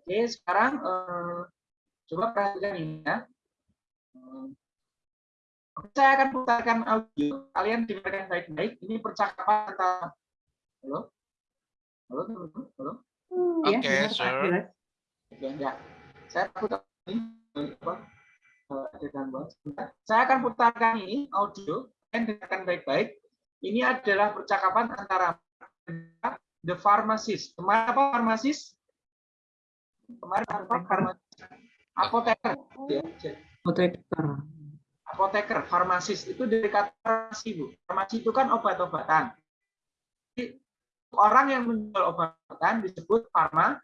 Oke, sekarang eh, coba perhatikan ini ya. Saya akan putarkan audio. Kalian dengarkan baik-baik. Ini percakapan antara Halo? Halo, halo, halo. Iya, Oke, dengar, Pak, sir. Ya, ya. Saya putar ini apa? eh, ada gangguan. Saya akan putarkan ini audio. Kalian dengarkan baik-baik. Ini adalah percakapan antara the pharmacist. Kemarin apa pharmacist? Kemarin pharmacist? Apoteker. Ya, Apoteker. apoteker, farmasis itu dari kata farmasi, Bu. Farmasi itu kan obat-obatan. Jadi, Orang yang menjual obat-obatan disebut farma,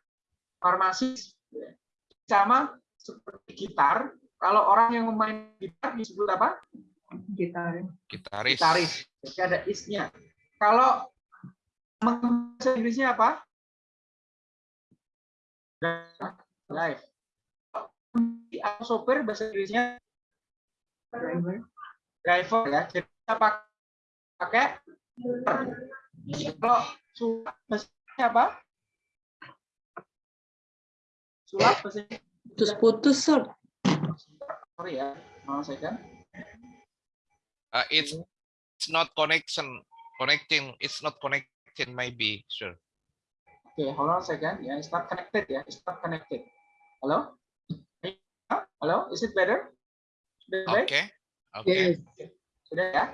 farmasis. Sama seperti gitar, kalau orang yang memain gitar disebut apa? Gitar. Gitaris. Gitaris. Jadi ada isnya. Kalau bahasa Inggrisnya apa? Live. Sopir bahasa Inggrisnya Driver. driver ya. Jadi kita pakai kalau sulap bahasanya apa? Sulap bahasanya Putus-putus, Sir. sorry ya, mau saya kan. Uh, it's it's not connection connecting. It's not connecting maybe, sure. Oke, hold on a second ya. It's not connected ya. It's not connected. Halo? Halo, is it better? Sudah baik? Oke. Oke. Sudah ya?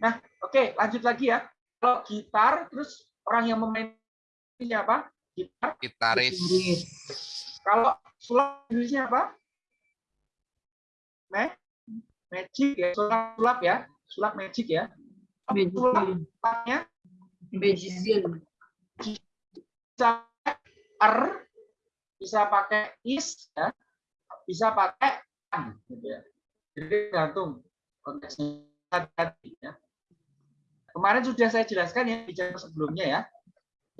Nah, oke, lanjut lagi ya. Kalau gitar, terus orang yang memainnya apa? Gitar. Gitaris. Kalau sulap Inggrisnya apa? Me? Magic ya, sulap, sulap ya. Sulap magic ya. Magic. Sulapnya Magician. Bisa er, bisa pakai is, ya. bisa pakai an, gitu ya. Jadi tergantung konteksnya tadi ya. Kemarin sudah saya jelaskan ya di jam sebelumnya ya.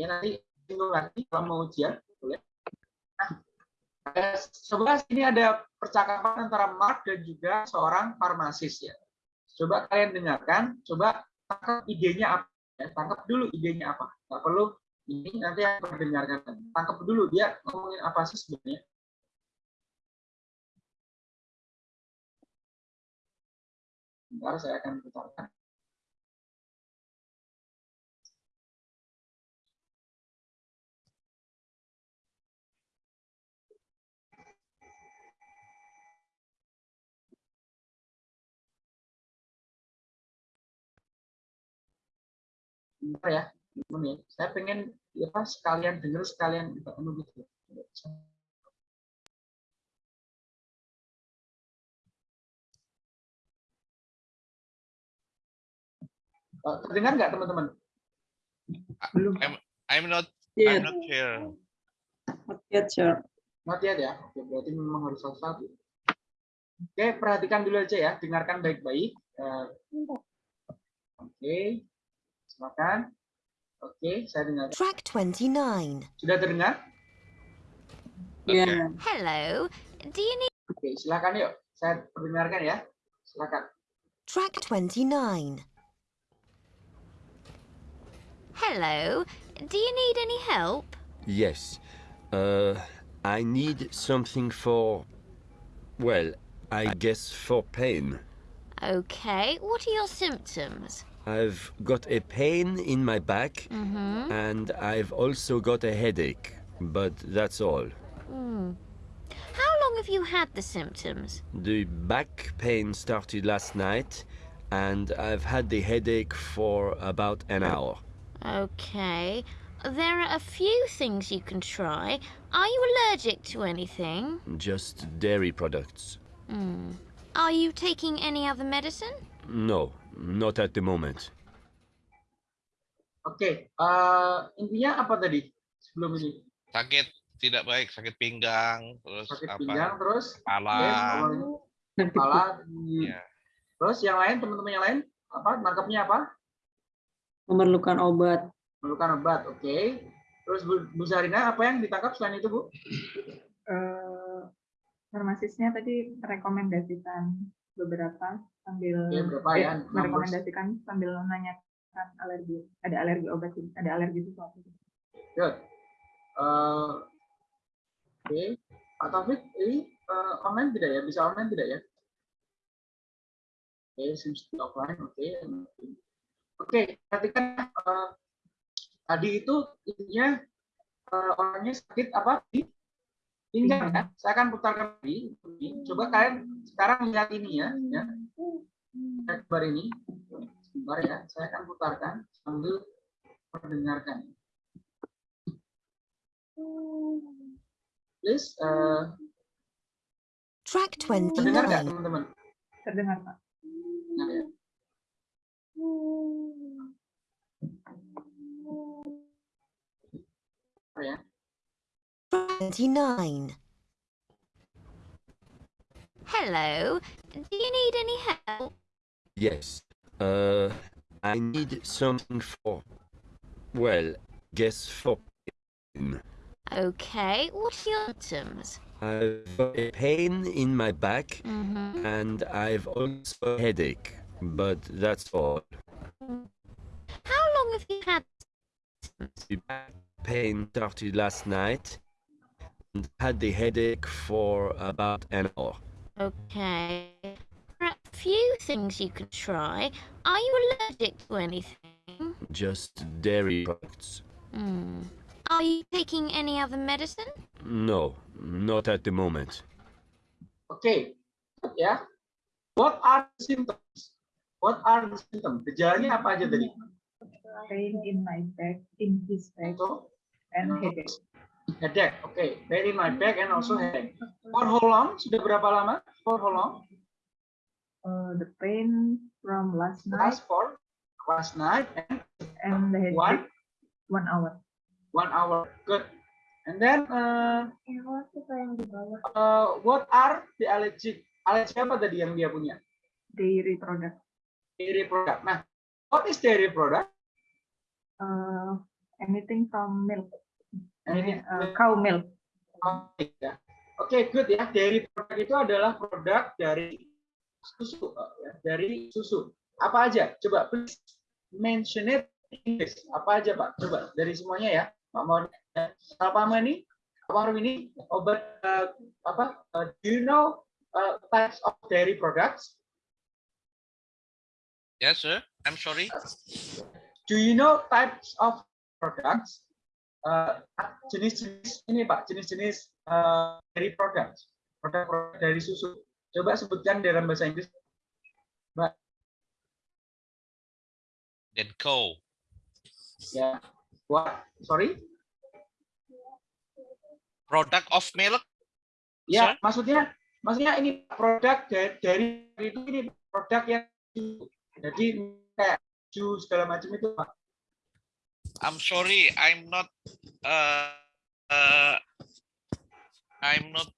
Ya nanti singgung lagi kalau mau ujian boleh. Nah, sebelah sini ada percakapan antara Mark dan juga seorang farmasis ya. Coba kalian dengarkan, coba tangkap idenya apa ya. Tangkap dulu idenya apa. Nggak perlu ini nanti yang mendengarkan. Tangkap dulu dia ngomongin apa sih sebenarnya. Bentar saya akan putarkan. Bentar ya, teman ya. Saya pengen ya pas sekalian dengar sekalian kita anu gitu. Oh, Terdengar nggak teman-teman? Belum. I'm not Iya, I'm not sure. Lihat, Sir. Not yet ya. Oke, berarti memang harus satu-satu. Oke, perhatikan dulu aja ya. Dengarkan baik-baik. Eh, Oke, silakan. Oke, saya dengar. Track 29. Sudah terdengar? Iya. Hello. Do you need Oke, silakan yuk. Saya perdengarkan ya. Silakan. track 29? Hello. Do you need any help? Yes. Uh, I need something for. Well, I guess for pain. Okay. What are your symptoms? I've got a pain in my back Mm-hmm. and I've also got a headache, but that's all. Hmm. How long have you had the symptoms? The back pain started last night and I've had the headache for about an hour. Okay. There are a few things you can try. Are you allergic to anything? Just dairy products. Hmm. Are you taking any other medicine? No, not at the moment. Oke, eh, intinya apa tadi sebelum ini? Sakit tidak baik, sakit pinggang, terus Sakit apa? pinggang terus Kepala. Awalnya kepala. Ya. Terus yang lain teman-teman yang lain apa? Nangkapnya apa? Memerlukan obat. Memerlukan obat. Oke. Terus Bu, Bu Zarina apa yang ditangkap selain itu Bu? eh, farmasisnya tadi merekomendasikan beberapa sambil berapa eh, ya? merekomendasikan sambil menanyakan alergi ada alergi obat ada alergi sesuatu Good. Eh, Oke, Pak Taufik, ini eh, online tidak ya? Bisa online tidak ya? Oke, seems to offline. Oke, oke. Perhatikan eh, tadi itu intinya eh, orangnya sakit apa? Di pinggang ya. Saya akan putarkan lagi. Coba kalian sekarang lihat ini ya. ya. Lihat gambar ini. Sebentar ya. Saya akan putarkan sambil mendengarkan. Please, eh, Track terdengar nggak 29. teman-teman? Terdengar, Pak. Nah, ya. Oh, ya. 29. Hello. Do you need any help? Yes. Uh, I need something for. Well, guess for. pain. Okay. What's your symptoms? I've got a pain in my back Mm-hmm. and I've also a headache, but that's all. How long have you had? The back pain started last night and had the headache for about an hour. Okay. There are a few things you can try. Are you allergic to anything? Just dairy products. Hmm. Are you taking any other medicine? No, not at the moment. Okay, yeah. What are the symptoms? What are the symptoms? Gejalanya apa aja tadi? Pain in my back, in his back, So, and headache. headache. Oke, pain in my back and also headache. For how long? Sudah berapa lama? For how long? Uh, the pain from last night Last for last night and and the one headache one hour. one hour. Good. And then uh, uh, what are the allergic? Alergi apa tadi yang dia punya? Dairy product. Dairy product. Nah, what is dairy product? Uh, anything from milk. Anything- Uh, cow milk. Oke, ya. Oke, good ya. Dairy product itu adalah produk dari susu, uh, ya, dari susu. Apa aja? Coba please mention it in English. Apa aja, Pak? Coba dari semuanya ya. Pak Mawar, Pak Pamani, Pak Marwini, obat uh, apa? Uh, do you know uh, types of dairy products? Yes, sir. I'm sorry. Do you know types of products? Uh, jenis-jenis ini Pak, jenis-jenis uh, dairy products, produk-produk dari susu. Coba sebutkan dalam bahasa Inggris. Then co. Ya, what? Sorry? Product of milk. Ya, Sir? maksudnya, maksudnya ini produk dari, dari itu ini produk yang jadi kayak jus segala macam itu Pak. I'm sorry. I'm not. Uh, uh, I'm not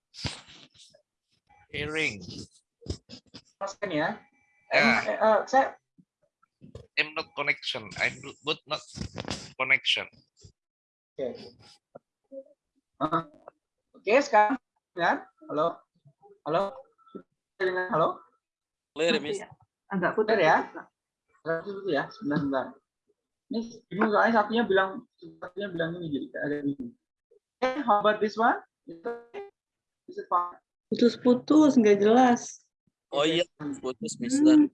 hearing. Maksudnya ya. Ya. Eh, eh, saya I'm not connection. I'm but not connection. Oke. Ah. Oke, sekarang dengar? Halo. Halo. Dengar? Halo. Masih Agak Benar putar ya? Satu dulu ya, sebentar sebentar. Ini bingung soalnya satunya bilang satunya bilang ini jadi ada bingung. Oke, how about this one? Is it fine? Putus-putus, nggak jelas. Oh iya, putus Mister.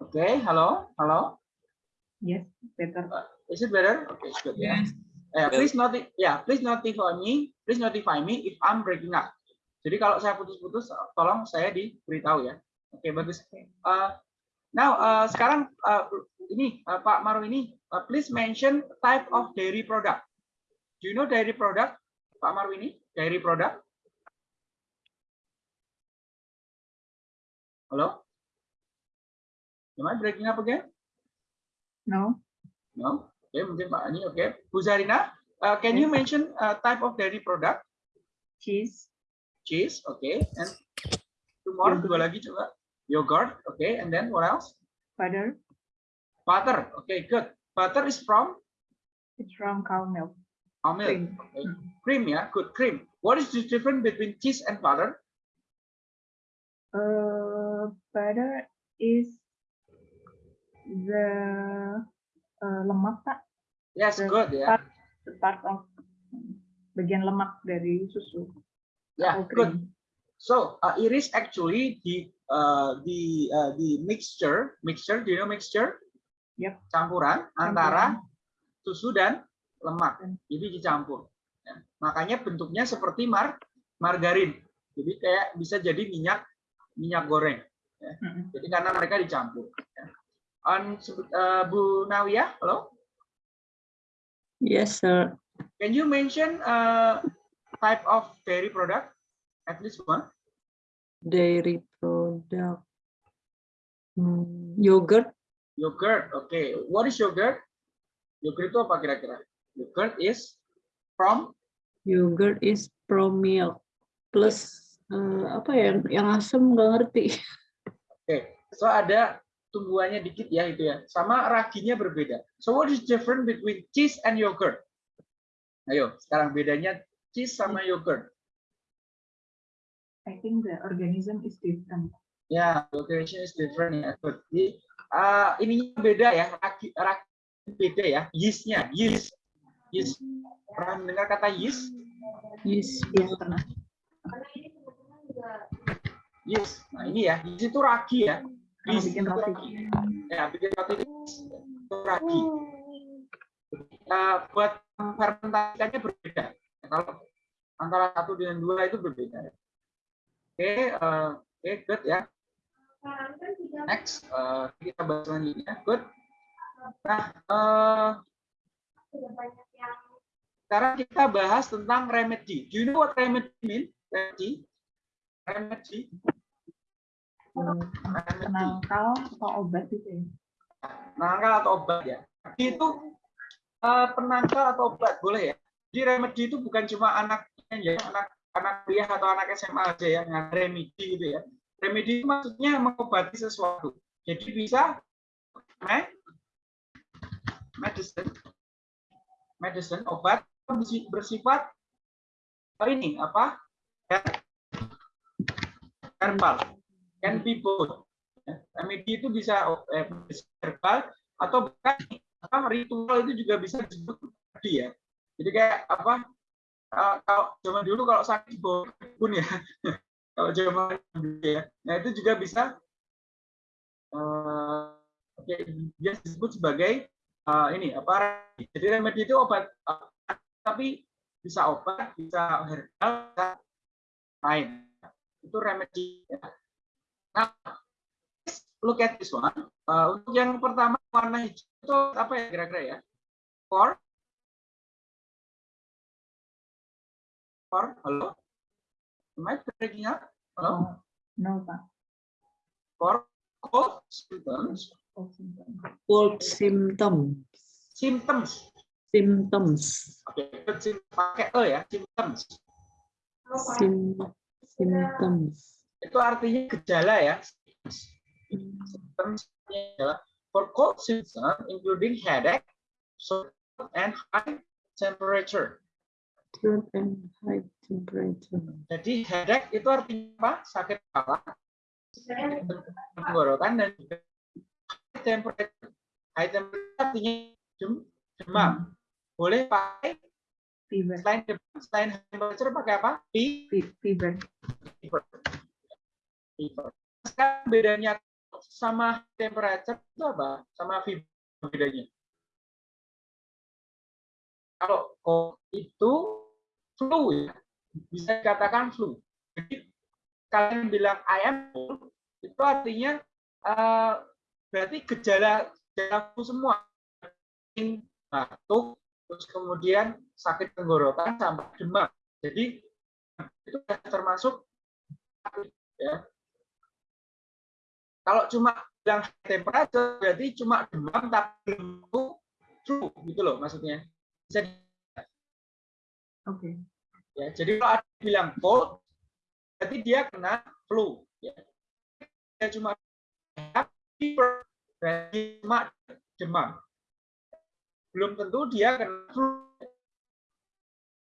Oke, halo, halo. Yes, better. Is it better? Okay, good. Yeah. Eh, please noti ya, please notify me, please notify me if I'm breaking up. Jadi kalau saya putus-putus, tolong saya diberitahu ya. Oke, bagus. Uh, now, uh, sekarang uh, ini uh, Pak Maru ini, uh, please mention type of dairy product. Do you know dairy product, Pak Maru ini? Dairy product? Halo? Am I breaking up again? No. No. Oke, mungkin Pak Ani. Oke, Bu Zarina, uh, can you mention uh, type of dairy product? Cheese. Cheese, okay, and two more, Yogurt. dua lagi coba. Yogurt, okay, and then what else? Butter. Butter, okay, good. Butter is from It's from cow milk. cow milk. Cream. Okay. Cream ya, good cream. What is the difference between cheese and butter? Uh, butter is the uh, lemak pak, Yes, good ya. part, the part of bagian lemak dari susu. Yeah, atau good. So uh, it is actually the uh, the uh, the mixture mixture. Do you know mixture? Yep. Campuran antara susu dan lemak. Jadi dicampur. Ya. Makanya bentuknya seperti mar margarin. Jadi kayak bisa jadi minyak minyak goreng. Mm-mm. Jadi karena mereka dicampur. Ya. On, uh, Bu Nawia, halo. Yes, sir. Can you mention uh, type of dairy product? At least one. Dairy product. Hmm, yogurt. Yogurt. Okay. What is yogurt? Yogurt itu apa kira-kira? Yogurt is from Yogurt is from milk. Plus eh, apa ya yang, asam nggak ngerti. Oke. So ada tumbuhannya dikit ya itu ya. Sama raginya berbeda. So what is different between cheese and yogurt? Ayo, sekarang bedanya cheese sama yogurt. I think the organism is different. Ya, location is different ya. Jadi, uh, ininya beda ya. Ragi, ragi beda ya. Yeastnya, yeast. Yeast. Pernah mendengar kata yeast? Yes, Yes, pernah. Yeast. Nah ini ya, yeast itu ragi ya. Kalau Yeast bikin roti. Ya, bikin roti itu ragi. Uh, buat fermentasinya berbeda. Kalau antara satu dengan dua itu berbeda. Oke, uh, oke, good ya. Next, uh, kita bahas selanjutnya. Good. Nah, uh, sekarang kita bahas tentang remedy. Do you know what remedy mean? Remedy? Remedy. Penangkal atau obat gitu ya. penangkal atau obat ya. Itu eh, penangkal atau obat boleh ya. Jadi remedi itu bukan cuma anaknya ya, anak anak kuliah atau anak SMA aja ya, yang remedi gitu ya. Remedi itu maksudnya mengobati sesuatu. Jadi bisa me- medicine, medicine obat bersi- bersifat oh ini apa? Her- Herbal, can be both. Ya, Remedi itu bisa eh, bisa herbal atau bahkan apa ritual itu juga bisa disebut remedi ya. Jadi kayak apa? eh, kalau zaman dulu kalau sakit pun ya. kalau zaman dulu ya. Nah itu juga bisa oke, dia disebut sebagai eh, ini apa? Jadi remedi itu obat tapi bisa obat, bisa herbal, bisa lain. Itu remedi. ya. Nah, look at this one. Uh, untuk yang pertama warna hijau itu apa ya kira-kira ya? For for halo? Am I breaking up? Halo? Oh, no pak. For cold symptoms, Oh, symptom. Cold symptom. symptoms. Symptoms. Oke, sim- pakai e ya, symptoms. Sim, symptoms. Itu artinya gejala ya. For cold symptoms including headache, sore and high temperature. Throat and high temperature. Jadi headache itu artinya apa? Sakit kepala, tenggorokan dan juga high temperature. High temperature artinya dem- demam. Boleh pakai Fever. selain demam, selain temperature pakai apa? Fe- Fe- Fever. Fever. Sekarang bedanya sama temperature itu apa? Sama fever bedanya? Kalau itu flu ya, bisa dikatakan flu. Jadi kalian bilang I am cold, itu artinya eh, berarti gejala gejala flu semua. Batuk, terus kemudian sakit tenggorokan sampai demam. Jadi itu termasuk ya. Kalau cuma bilang temperature berarti cuma demam tapi belum flu, gitu loh maksudnya. Bisa Oke. ya. Jadi kalau ada bilang cold berarti dia kena flu ya. Dia cuma berarti cuma demam. belum tentu dia kena flu.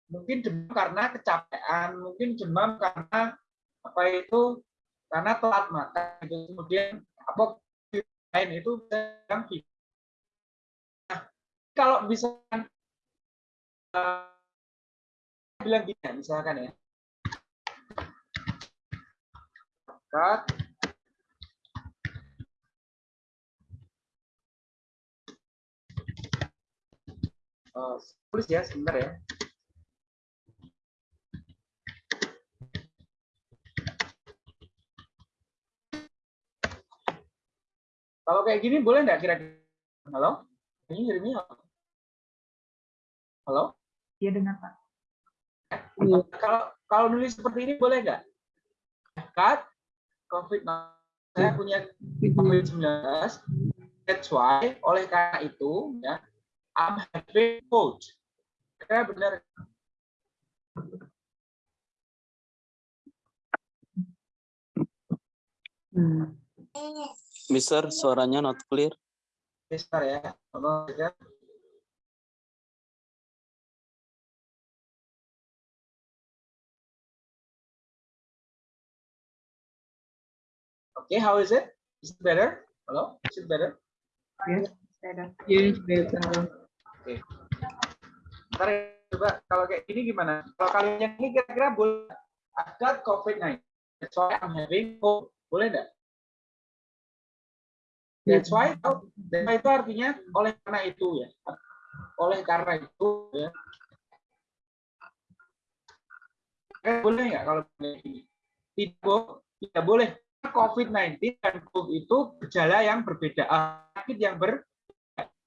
Mungkin demam karena kecapean, mungkin demam karena apa itu karena telat makan. gitu. Kemudian apa lain itu yang nah, kalau misalkan eh, bilang gini ya, misalkan ya cut Oh, tulis ya sebentar ya. Kalau kayak gini boleh nggak kira-kira? Halo? Ini Jeremy halo? Halo? Dia dengar Pak. Kalau kalau nulis seperti ini boleh nggak? Cut COVID saya punya COVID-19 that's why oleh karena itu ya I'm having cold. Kira benar. Hmm. Mister, suaranya not clear. Bentar ya. Tolong ya. Okay, how is it? Is it better? Hello? Is it better? Yes, better. Yes, better. Ntar ya, coba kalau kayak gini gimana? Kalau kalian yang ini kira-kira boleh ada COVID-19. That's why I'm having cold. Boleh nggak? That's why, oh, that's why itu artinya oleh karena itu ya. Oleh karena itu ya. Eh, boleh nggak kalau? Tidak, tidak boleh. COVID-19 dan flu itu gejala yang berbeda, ah, sakit yang ber.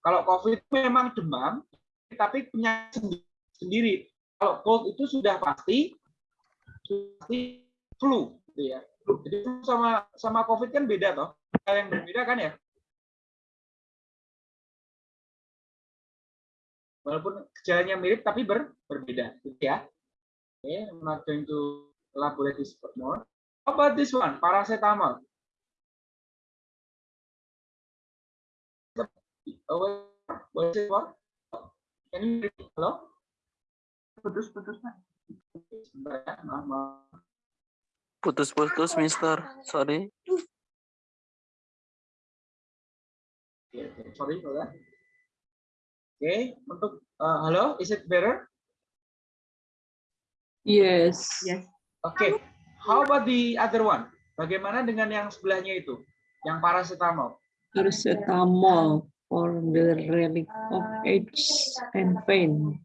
Kalau COVID memang demam, tapi punya sendi- sendiri. Kalau cold itu sudah pasti, pasti flu, gitu ya. Jadi sama sama COVID kan beda toh. Hal yang berbeda kan ya. Walaupun gejalanya mirip tapi ber, berbeda, gitu ya. Oke, I'm not going to elaborate this more. How about this one, paracetamol? Oh, what- is it for? Can you repeat? Hello? Putus-putus Pak. Sebentar ya, maaf, maaf. Putus-putus, Mister. Sorry. Oke, sorry for that. Oke, untuk uh, halo, is it better? Yes. Yes. Oke, how about the other one? Bagaimana dengan yang sebelahnya itu, yang paracetamol? Paracetamol for the relief of age and pain.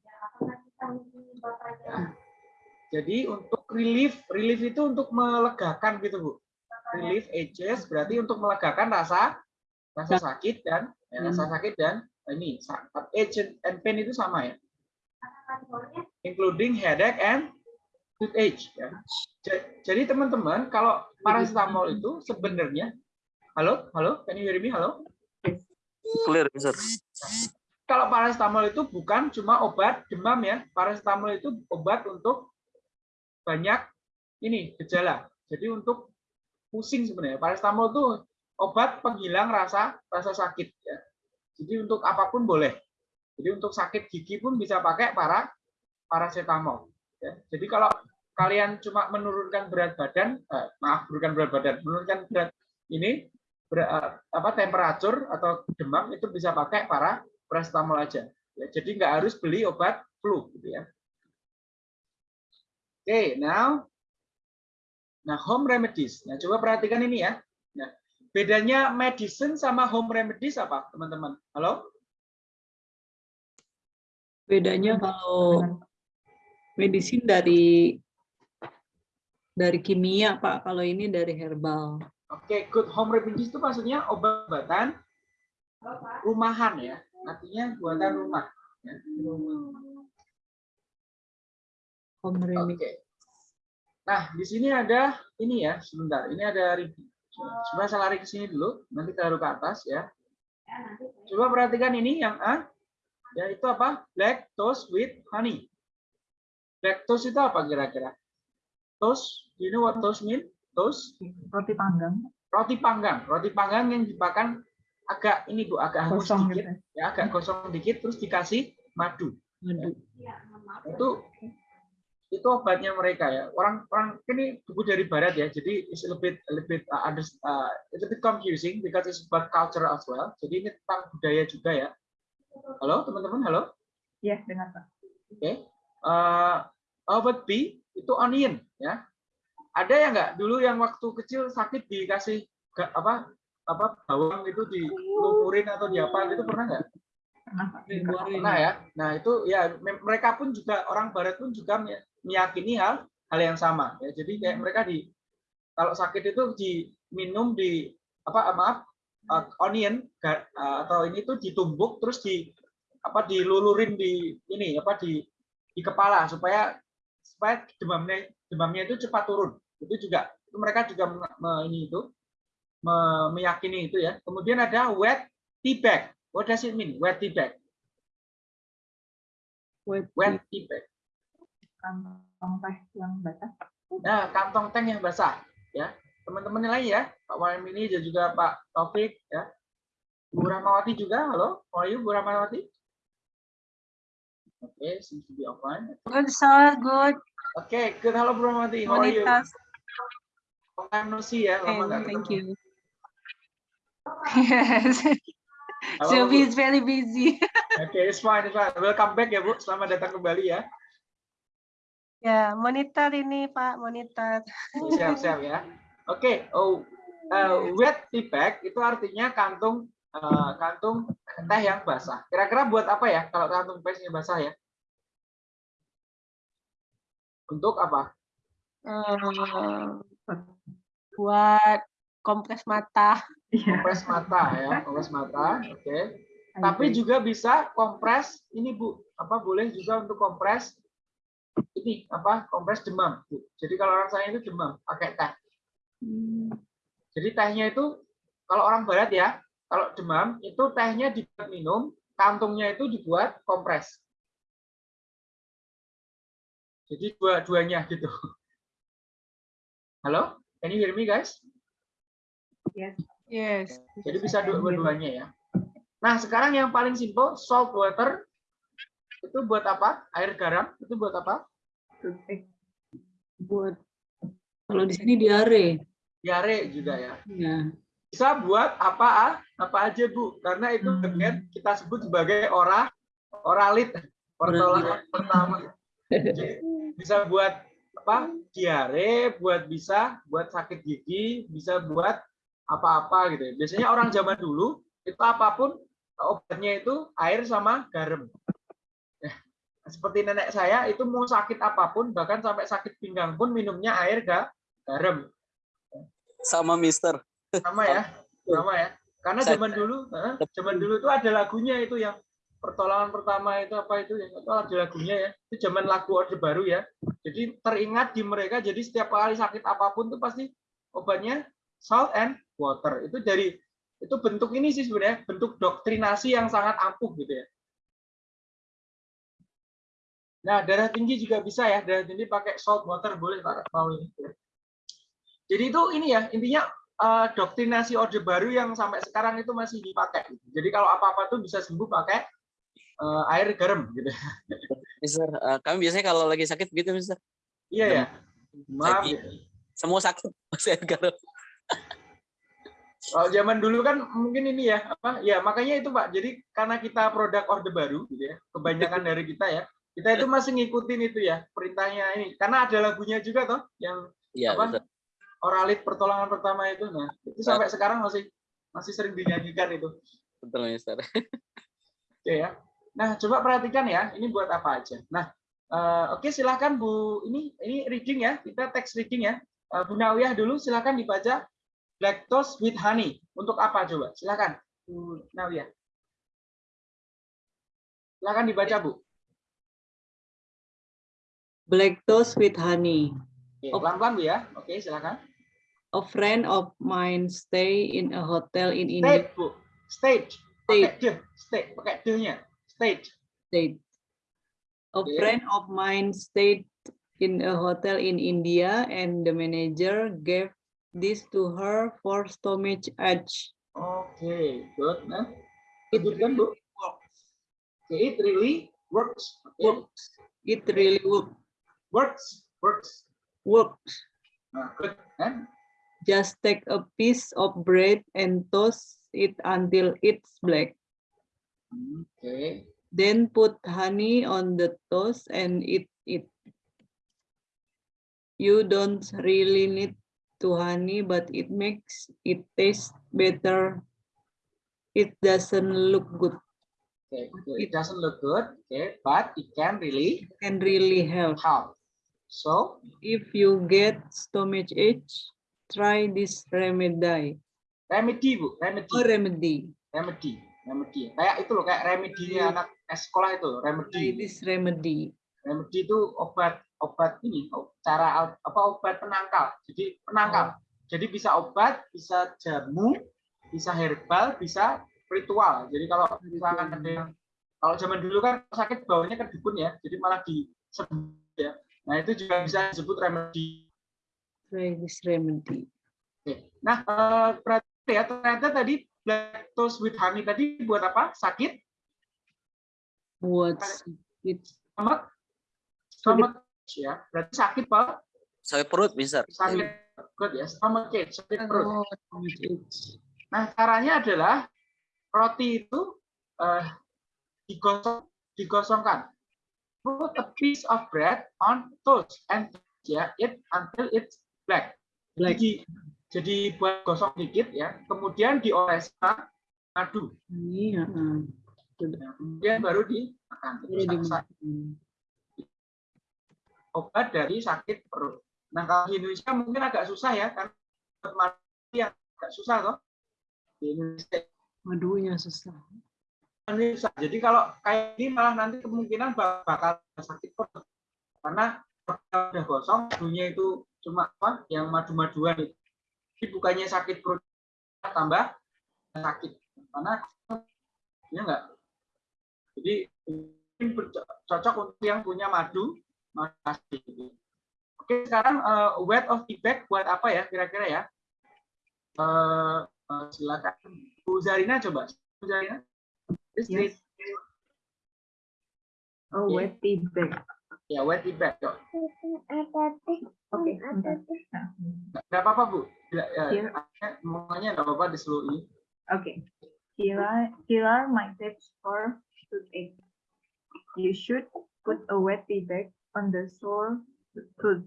Jadi untuk relief, relief itu untuk melegakan gitu bu. Relief ages berarti untuk melegakan rasa rasa sakit dan ya, rasa sakit dan ini sa- age and pain itu sama ya. Including headache and toothache ya. Ja- Jadi teman-teman kalau paracetamol itu sebenarnya halo halo can you hear me halo Clear, Mister. kalau paracetamol itu bukan cuma obat demam ya. Paracetamol itu obat untuk banyak ini gejala. Jadi untuk pusing sebenarnya. Paracetamol itu obat penghilang rasa rasa sakit ya. Jadi untuk apa pun boleh. Jadi untuk sakit gigi pun bisa pakai para paracetamol. Ya. Jadi kalau kalian cuma menurunkan berat badan, eh, maaf bukan berat badan, menurunkan berat ini ber- eh, apa temperatur atau demam itu bisa pakai para paracetamol aja. Ya, jadi nggak harus beli obat flu gitu ya. Oke, now nah home remedies. Nah, coba perhatikan ini ya. Bedanya medicine sama home remedies apa, teman-teman? Halo? Bedanya kalau medisin dari dari kimia, Pak. Kalau ini dari herbal. Oke, good home remedies itu maksudnya obat-obatan rumahan ya. Artinya buatan rumah. ya. Home remedy. Oke. Nah, di sini ada ini ya, sebentar. Ini ada review. Coba saya lari ke sini dulu, nanti taruh ke atas ya. Coba perhatikan ini yang A. Ya, itu apa? Black toast with honey. Black toast itu apa kira-kira? Toast, do you know what toast mean? Toast, Roti panggang. roti panggang. Roti panggang yang dimakan agak ini Bu, agak hangus Kosong dikit, gitu. ya agak gosong dikit terus dikasih madu. Madu. Itu itu obatnya mereka ya. Orang orang ini buku dari barat ya. Jadi it's a little bit a little bit uh, under, uh, it's a bit confusing because it's about culture as well. Jadi ini tentang budaya juga ya. Halo teman-teman, halo. Iya, dengar Pak. Oke. Eh, obat B itu onion ya. Ada yang enggak dulu yang waktu kecil sakit dikasih apa apa bawang itu dilumurin atau diapa itu pernah nggak? Pernah Pak. Digoreng. Pernah ya. Nah itu ya me- mereka pun juga orang Barat pun juga me- meyakini hal hal yang sama. Ya. Jadi kayak mereka di kalau sakit itu diminum di apa maaf uh, onion ga- uh, atau ini tuh ditumbuk terus di apa dilulurin di ini apa di di kepala supaya supaya demamnya demamnya itu cepat turun. Itu juga itu mereka juga me- me- ini itu me- meyakini itu ya. Kemudian ada wet tea bag. What does it mean? Wet tea bag. Wet Wet tea bag. Kantong teh yang basah. Nah, kantong tank yang basah ya. Teman-teman yang lain ya, Pak Waimini dan juga Pak Taufik ya. Bu Rahmawati juga, halo. How are you, Bu Rahmawati? Oke, okay, seems to be offline. Good, sir. Good. Oke, good. Halo Bu Rahmawati, how are you? Long time no see ya, lama nggak Thank ketemu. you. Yes. Halo, Sylvie Bu. is very busy. Oke, it's fine, it's fine. Welcome back ya Bu, selamat datang kembali ya. Ya, monitor ini Pak, monitor. Siap-siap ya. Oke, oh, uh, wet tea bag itu artinya kantung uh, kantung teh yang basah. Kira-kira buat apa ya kalau kantung tehnya basah ya? Untuk apa? Hmm, buat kompres mata. Iya. Kompres mata ya, kompres mata. Oke. Tapi Ayo. juga bisa kompres ini Bu, apa boleh juga untuk kompres ini apa? Kompres demam. Bu. Jadi kalau orang saya itu demam pakai teh. Jadi tehnya itu kalau orang barat ya, kalau demam itu tehnya dibuat minum, kantungnya itu dibuat kompres. Jadi dua-duanya gitu. Halo, can you hear me guys? Yes. Yes. Jadi bisa dua-duanya ya. Nah sekarang yang paling simple salt water itu buat apa? Air garam itu buat apa? Toothpick. buat kalau di sini diare. Diare juga ya. Ya. Bisa buat apa apa aja bu? Karena itu Hmm. bagian kita sebut sebagai ora oralit pertolongan pertama. Jadi, bisa buat apa? Diare, buat bisa buat sakit gigi, bisa buat apa-apa gitu. ya. Biasanya orang zaman dulu itu apa pun obatnya itu air sama garam. Ya, seperti nenek saya itu mau sakit apa pun bahkan sampai sakit pinggang pun minumnya air ga garam Sama Mister. sama ya sama ya karena zaman dulu zaman dulu itu ada lagunya itu yang pertolongan pertama itu apa itu yang itu ada lagunya ya itu zaman lagu orde baru ya jadi teringat di mereka jadi setiap kali sakit apa pun tuh pasti obatnya salt and water itu dari itu bentuk ini sih sebenarnya bentuk doktrinasi yang sangat ampuh gitu ya nah darah tinggi juga bisa ya darah tinggi pakai salt water boleh pak mau ini jadi itu ini ya intinya eh, doktrinasi orde baru yang sampai sekarang itu masih dipakai. Jadi kalau apa-apa tuh bisa sembuh pakai eh, air garam gitu. Mister, eh, kami biasanya kalau lagi sakit gitu Mister. Iya ya. Maaf. Lagi- gitu. Semua sakit masih air garam. Kalau zaman dulu kan mungkin ini ya apa? Ya makanya itu Pak. Jadi karena kita produk orde baru gitu ya. Kebanyakan dari kita ya. Kita itu masih ngikutin itu ya perintahnya ini. Karena ada lagunya juga toh yang Iya, Apa? Oralit pertolongan pertama itu. Nah, itu sampai sekarang masih masih sering dinyanyikan itu. Betul Mister. Oke ya. Nah, coba perhatikan ya, ini buat apa aja. Nah, eh, oke silahkan Bu, ini ini reading ya, kita teks reading ya. Eh, Bu Nawiyah dulu silahkan dibaca Black Toast with Honey. Untuk apa coba? Silahkan Bu Nawiyah. Silahkan dibaca Bu. Black toast with honey. Pelan-pelan Bu ya. Oke, silakan. A friend of mine stay in a hotel in India. State Bu. State. Pakai de, state, pakai de-nya. State. State. A Okay. friend of mine stayed in a hotel in India and the manager gave this to her for stomach ache. Okay, good. Nah, lanjutkan Bu. Okay, it really works. Okay. Works. It really works. Works, works. works. Nah, good. Kan? Just take a piece of bread and toast it until it's black. Okay. Then put honey on the toast and eat it. You don't really need to honey, but it makes it taste better. It doesn't look good. Okay. It doesn't look good. Okay, but it can really Can really help. help. So, If you get stomach ache, try this remedy. remedy Bu, remedy. Oh, remedy. remedy remedy kayak itu loh kayak remedinya anak sekolah itu loh, Try remedy this remedy. remedy itu obat obat ini o- cara apa obat penangkal. Jadi penangkal. Jadi bisa obat bisa jamu bisa herbal bisa ritual. Jadi kalau misalkan ada yang kalau zaman dulu kan sakit bawahnya ke dukun ya jadi malah di ya. Nah itu juga bisa disebut remedy. Oke. Nah, eh, berarti ya ternyata tadi black toast with honey tadi buat apa? Sakit? Buat sakit. Stomach stomach ya berarti sakit pak Sakit perut bisa. sakit good ya stomach ache sakit perut ache. nah caranya adalah roti itu eh, digosong digosongkan put a piece of bread on toast and ya it until it's black Black. jadi jadi buat gosong dikit ya kemudian dioleskan madu Iya. kemudian baru dimakan dimakan. Obat dari sakit perut. Nah kalau di Indonesia mungkin agak susah ya karena yang agak susah toh di Indonesia Madunya susah. susah. Jadi kalau kayak ini malah nanti kemungkinan bak- bakal sakit perut karena udah gosong madunya itu cuma apa yang madu-maduan itu. Jadi bukannya sakit perut tambah sakit karena ya enggak. Jadi berco- cocok untuk yang punya madu asli. Oke sekarang eh, weight of the bag buat apa ya kira-kira ya? Eh, eh, silakan Bu Zarina coba. Bu Zarina. Yes. Oh, Oke. wet tea bag. Ya, weight the bag. Yuk. Oke, bentar. Nah, Nggak apa-apa, Bu. Tidak, ya, Iya. Semuanya nggak apa-apa di seluruh ini. Okay. Here are, here are my tips for toothache. You should put a wet bag on the sore tooth.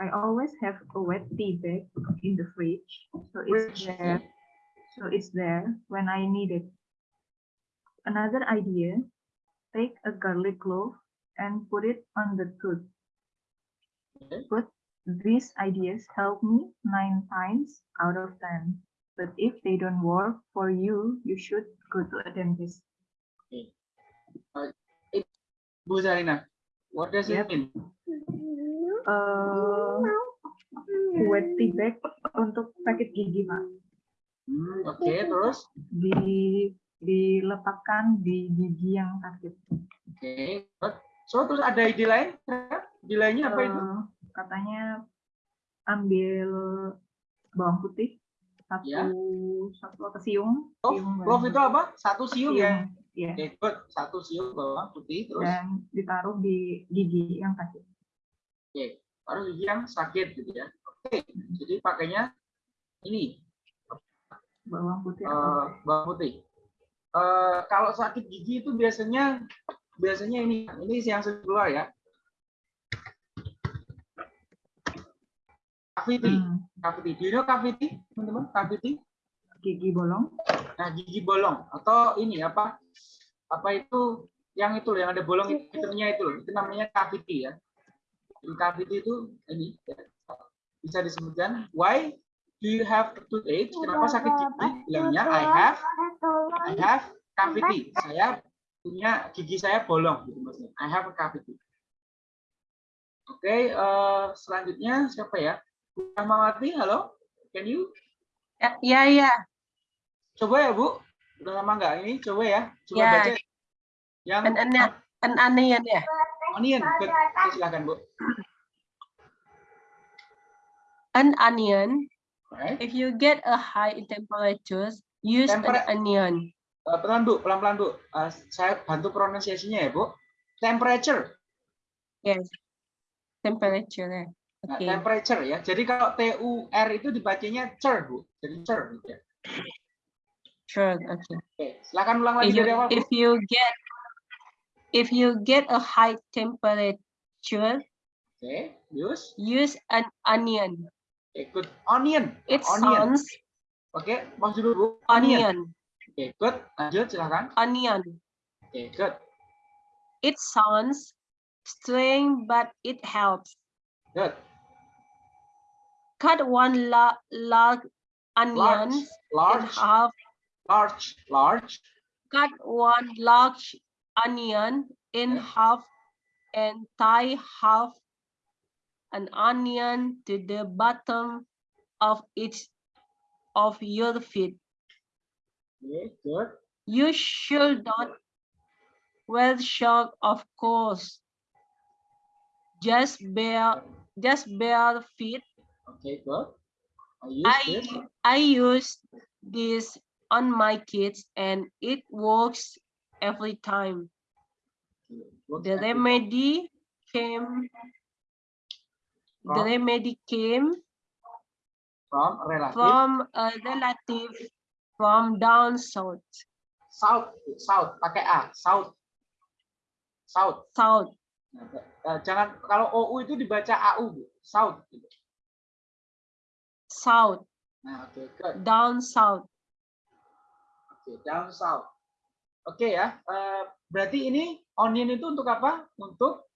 I always have a wet tea bag in the fridge, so it's there. So it's there when I need it. Another idea: take a garlic clove and put it on the tooth. Okay. But these ideas help me nine times out of ten. But if they don't work for you, you should go to a dentist. Uh, Bu Zarina, what does it Yep. mean? Uh, wet tea bag untuk sakit gigi, Pak. Hmm, Oke, terus? Di, diletakkan di gigi yang sakit. Oke. So, terus ada ide lain? Ide lainnya apa itu? Eh, katanya ambil bawang putih satu Ya. satu siung Clove, siung itu apa? Satu siung ya? Ya Oke, good. Satu siung bawang putih, terus? dan ditaruh di gigi yang sakit Oke, baru gigi yang sakit gitu ya. Oke, jadi pakainya ini bawang putih atau bawang putih. Eh, kalau sakit gigi itu biasanya biasanya ini ini yang keluar ya. Cavity, Hmm, cavity. Do you know cavity, teman-teman? Cavity. gigi bolong Nah, gigi bolong atau ini apa? Apa itu yang itu loh, yang ada bolong hitamnya itu loh. Itu namanya cavity ya. Cavity itu ini ya. bisa disebutkan why do you have toothache? Kenapa sakit gigi? Bilangnya I have I have cavity. Saya punya gigi saya bolong gitu maksudnya. I have a cavity. Oke, eh, selanjutnya siapa ya? Bu Rahmawati, halo? Can you Ya, ya, ya. Coba ya Bu, udah lama nggak ini? Coba ya, coba Ya. baca. Yang An an an onion ya. onion, silakan Bu. An onion. Right. If you get a high in temperatures, Use an Temper- onion. Eh, pelan Bu, pelan-pelan Bu. Eh, saya bantu pronunciation-nya ya Bu. Temperature. Yes. Temperature. Nah, Okay. temperature ya. Jadi kalau T U R itu dibacanya cer Bu. Jadi cer gitu ya. Sure. Okay. Silakan ulang lagi If you, if you get if you get a high temperature, Oke, use. use an onion. Good. Onion. It onion. sounds Oke, mau dulu Onion. Oke, good. Lanjut silakan. Onion. Oke, good. It sounds strange, but it helps. Good. Cut one la- large onion Large. in half. Large. Large. Cut one large onion in Yeah. half and tie half an onion to the bottom of each of your feet. Oke, good. You should not wear shock, of course. Just bare, just bare feet. Okay, good. I use I. I use this on my kids, and it works every time. The remedy came. The remedy came from relative from a relative from down south. south south pakai a south south South. Nah, eh, jangan kalau ou itu dibaca au south. South. nah oke good Down south. Oke down south. Oke ya eh, berarti ini onion itu untuk apa? Untuk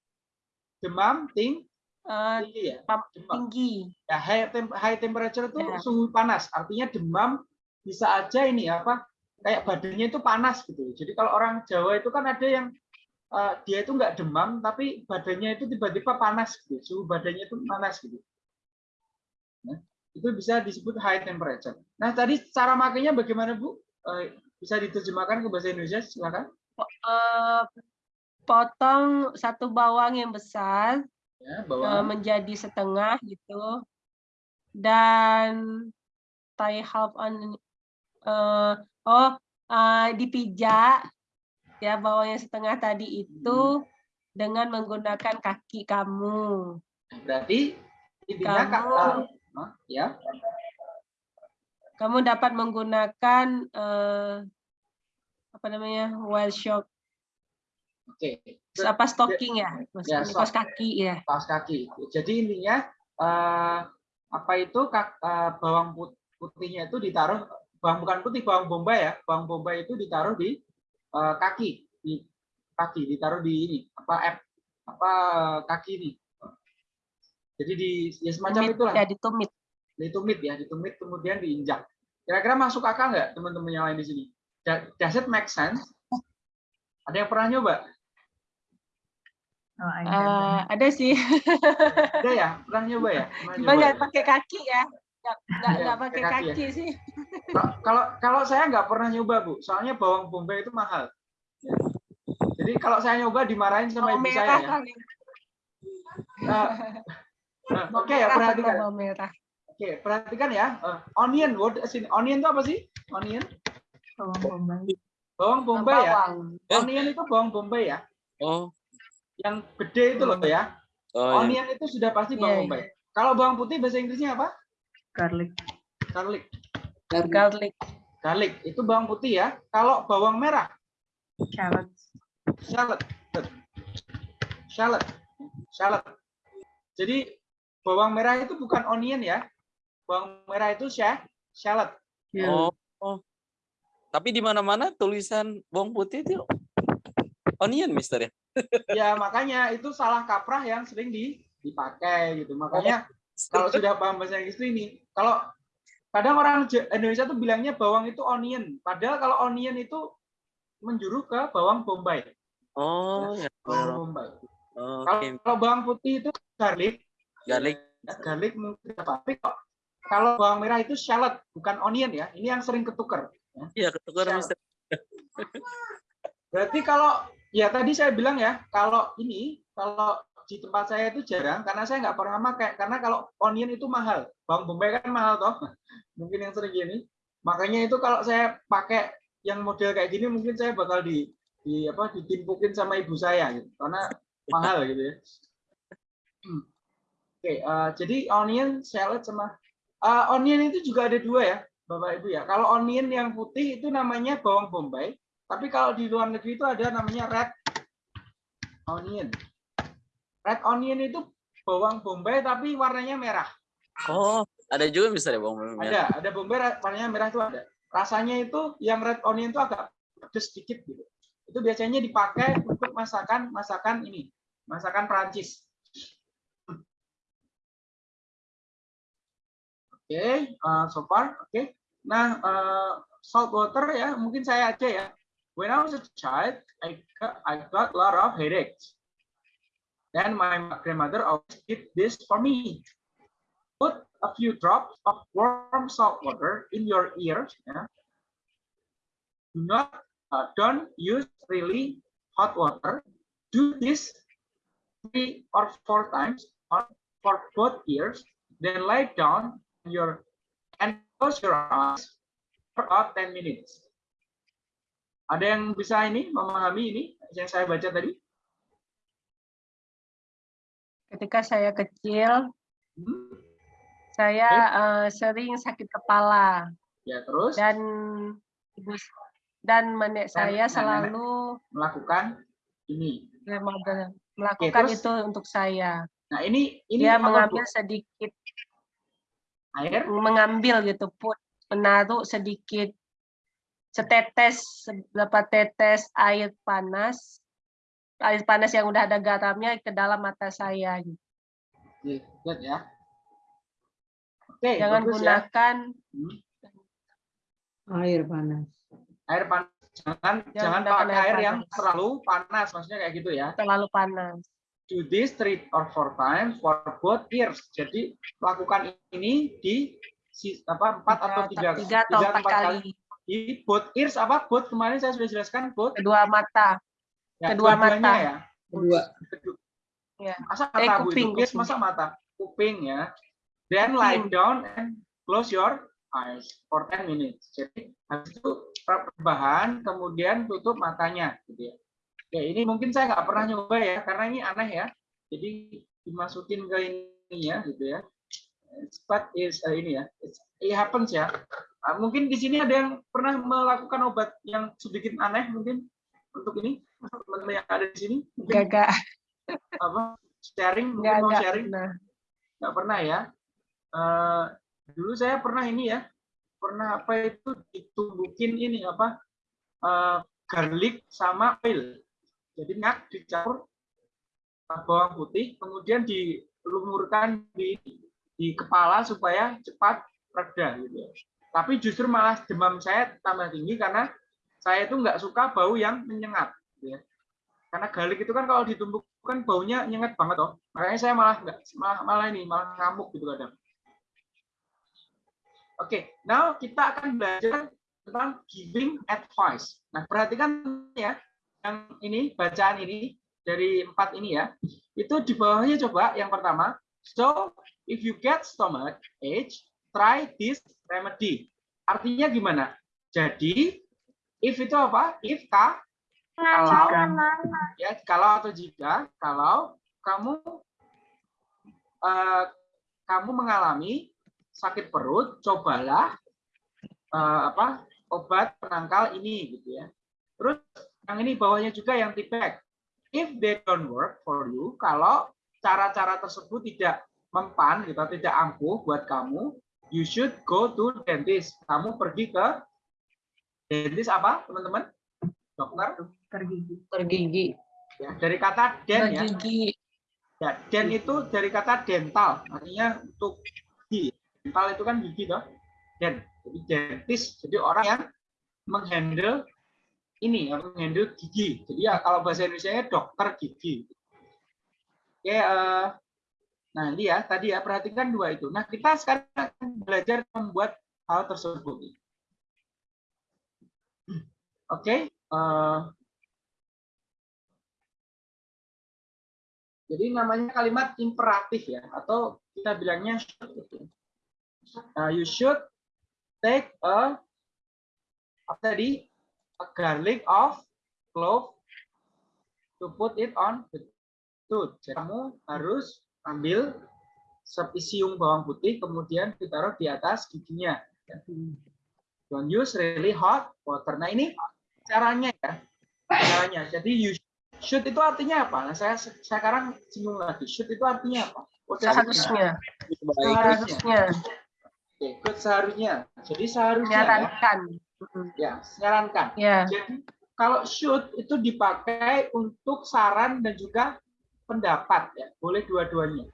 demam ting Uh, tinggi ya? demam tinggi. ya high, tem- high temperature itu Ya. suhu panas. Artinya demam bisa aja ini apa? Kayak badannya itu panas gitu. Jadi kalau orang Jawa itu kan ada yang eh, dia itu nggak demam tapi badannya itu tiba-tiba panas gitu. Suhu badannya itu panas gitu. Nah, itu bisa disebut high temperature. Nah tadi cara makainya bagaimana Bu Eh, bisa diterjemahkan ke bahasa Indonesia? Silakan. Eh, potong satu bawang yang besar ya eh, bahwa menjadi setengah gitu. Dan tie half on eh, oh eh, dipijak ya bawang yang setengah tadi itu dengan menggunakan kaki kamu. Berarti Kak, Kamu- Hah? ya kamu dapat menggunakan eh, apa namanya well shock oke. Apa stocking ya? Ya, maksudnya kaos sock. kaki ya. Kaos kaki. Jadi intinya eh, apa itu kak- eh, bawang put- putihnya itu ditaruh bawang bukan putih bawang bombay ya. Bawang bombay itu ditaruh di eh, kaki di kaki ditaruh di ini apa app apa kaki ini. Jadi di ya semacam Tumit, itulah. ya ditumit ditumit ya ditumit kemudian diinjak. Kira-kira masuk akal nggak teman-teman yang lain di sini? Does it make sense? Ada yang pernah nyoba? Oh, haven't. ada sih Ada ya? Pernah nyoba ya? Cuma nggak ya? pakai kaki ya nggak nggak nggak pakai kaki ya. kaki sih Kalau- kalau saya nggak pernah nyoba bu, soalnya bawang bombay itu mahal. Ya. Jadi kalau saya nyoba dimarahin sama bawang ibu saya ya. Nah, nah, bawang Oke ya merah perhatikan. merah Oke perhatikan ya. Eh, onion, what is in onion itu apa sih? Onion, Bawang bombay. bawang bombay ya. bawang Onion itu bawang bombay ya. Oh, Yang gede itu loh ya. oh ya. Onion itu sudah pasti Iya, bawang iya. bombay. Kalau bawang putih bahasa Inggrisnya apa? Garlic. Garlic. garlic Garlic itu bawang putih ya. Kalau bawang merah, Shallots. shallot. Shallot. Shallot. Jadi bawang merah itu bukan onion ya. Bawang merah itu sha- shallot. Oh, oh. Tapi di mana-mana tulisan bawang putih itu onion, Mister ya. Ya makanya itu salah kaprah yang sering di- dipakai gitu. Makanya kalau sudah paham bahasa Inggris itu ini, kalau kadang orang Indonesia tuh bilangnya bawang itu onion. Padahal kalau onion itu menjuru ke bawang bombay. Oh, ya. Bawang bombay. Oke, Kalau, kalau bawang putih itu garlic, garlic. ya, garlic mungkin apa. Tapi kok kalau bawang merah itu shallot, bukan onion ya. Ini yang sering ketukar. Iya, ketukar, Shallot. Mister. Berarti kalau ya tadi saya bilang ya, kalau ini kalau di tempat saya itu jarang karena saya nggak pernah pakai karena kalau onion itu mahal. Bawang bombay kan mahal toh. Mungkin yang sering gini. Makanya itu kalau saya pakai yang model kayak gini mungkin saya bakal di di apa ditimpukin sama ibu saya gitu. Karena mahal gitu ya. Hmm. Oke, eh, jadi onion, salad sama eh, onion itu juga ada dua ya, Bapak Ibu ya. Kalau onion yang putih itu namanya bawang bombay, tapi kalau di luar negeri itu ada namanya red onion. Red onion itu bawang bombay tapi warnanya merah. Oh, ada juga misalnya bawang merah. Ada, ada bombay warnanya merah itu ada. Rasanya itu yang red onion itu agak pedes sedikit gitu. Itu biasanya dipakai untuk masakan masakan ini, masakan Prancis. Okay, uh, so far. Okay. Nah, uh, salt water ya, mungkin saya aja ya. When I was a child, I got, I got a lot of headaches. Then my grandmother always did this for me. Put a few drops of warm salt water in your ears. Yeah. Do not, uh, don't use really hot water. Do this three or four times on, for both ears. Then lie down your and close your eyes for about 10 minutes. Ada yang bisa ini memahami ini yang saya baca tadi? Ketika saya kecil, Hmm? saya uh, sering sakit kepala Ya terus dan ibu dan nenek Dan saya nenek. selalu melakukan ini. grandmother melakukan terus? itu untuk saya. Nah ini ini Dia mengambil sedikit air. mengambil gitu put menaruh sedikit setetes beberapa tetes air panas air panas yang udah ada garamnya ke dalam mata saya gitu. Oke, Lihat ya. Oke, jangan ya. gunakan Hmm. Air panas. Air panas. Jangan jangan gunakan pakai air air yang terlalu panas, maksudnya kayak gitu ya. terlalu panas Do this three or four times for both ears. Jadi lakukan ini di apa empat atau tiga tiga atau empat kali di both ears apa both kemarin saya sudah jelaskan both kedua mata ya, kedua mata. ya Kedua. Kedua. Ya. masa Eh, mata kuping, kuping. masa mata kuping ya then lie Kuping. down and close your eyes for 10 minutes jadi habis itu rebahan kemudian tutup matanya gitu ya ya ini mungkin saya nggak pernah nyoba ya karena ini aneh ya. Jadi dimasukin ke ini ya gitu ya. But is eh, ini ya. It happens ya. Ah, mungkin di sini ada yang pernah melakukan obat yang sedikit aneh mungkin untuk ini. Teman-teman yang ada di sini gagak apa sharing mungkin nggak mau nggak sharing. nah nggak pernah ya. Eh, dulu saya pernah ini ya pernah apa itu ditumbukin ini apa eh, garlic sama oil jadi minyak dicampur bawang putih kemudian dilumurkan di di kepala supaya cepat reda gitu ya. Tapi justru malah demam saya tambah tinggi karena saya itu nggak suka bau yang menyengat gitu ya. Karena garlic itu kan kalau ditumbukkan baunya nyengat banget toh. Makanya saya malah nggak malah, malah ini malah ngamuk gitu kadang. Oke now kita akan belajar tentang giving advice. Nah perhatikan ya yang ini bacaan ini dari empat ini ya. Itu di bawahnya coba yang pertama. So if you get stomach ache try this remedy. Artinya gimana? Jadi if itu apa? If ka kalau ya kalau atau jika kalau kamu eh, kamu mengalami sakit perut cobalah eh, apa obat penangkal ini gitu ya. Terus yang ini bawahnya juga yang tipek if they don't work for you kalau cara-cara tersebut tidak mempan gitu tidak ampuh buat kamu you should go to dentist kamu pergi ke dentist apa teman-teman dokter tergigi. Tergigi. ya dari kata den ya bergigi Ya, den itu dari kata dental, artinya untuk gigi. Dental itu kan gigi toh. Den. Jadi dentis, jadi orang yang menghandle ini, yang menghandle gigi. Jadi ya kalau bahasa Indonesia dokter gigi. Oke, eh, nah ini ya tadi ya perhatikan dua itu. Nah kita sekarang belajar membuat hal tersebut. Oke, eh, Jadi namanya kalimat imperatif ya, atau kita bilangnya should. Nah, you should take a apa tadi a garlic of clove to put it on the tooth. Jadi kamu harus ambil sepisiung bawang putih kemudian ditaruh di atas giginya. Don't use really hot water. Nah ini caranya ya, caranya. Jadi you should itu artinya apa? Nah saya sekarang singgung lagi. Should itu artinya apa? Mean? Seharusnya. Seharusnya. Oke, good seharusnya. Jadi seharusnya ya, Menyarankan. Mm, ya menyarankan. Ya. Jadi kalau should itu dipakai untuk saran dan juga pendapat ya, boleh dua-duanya.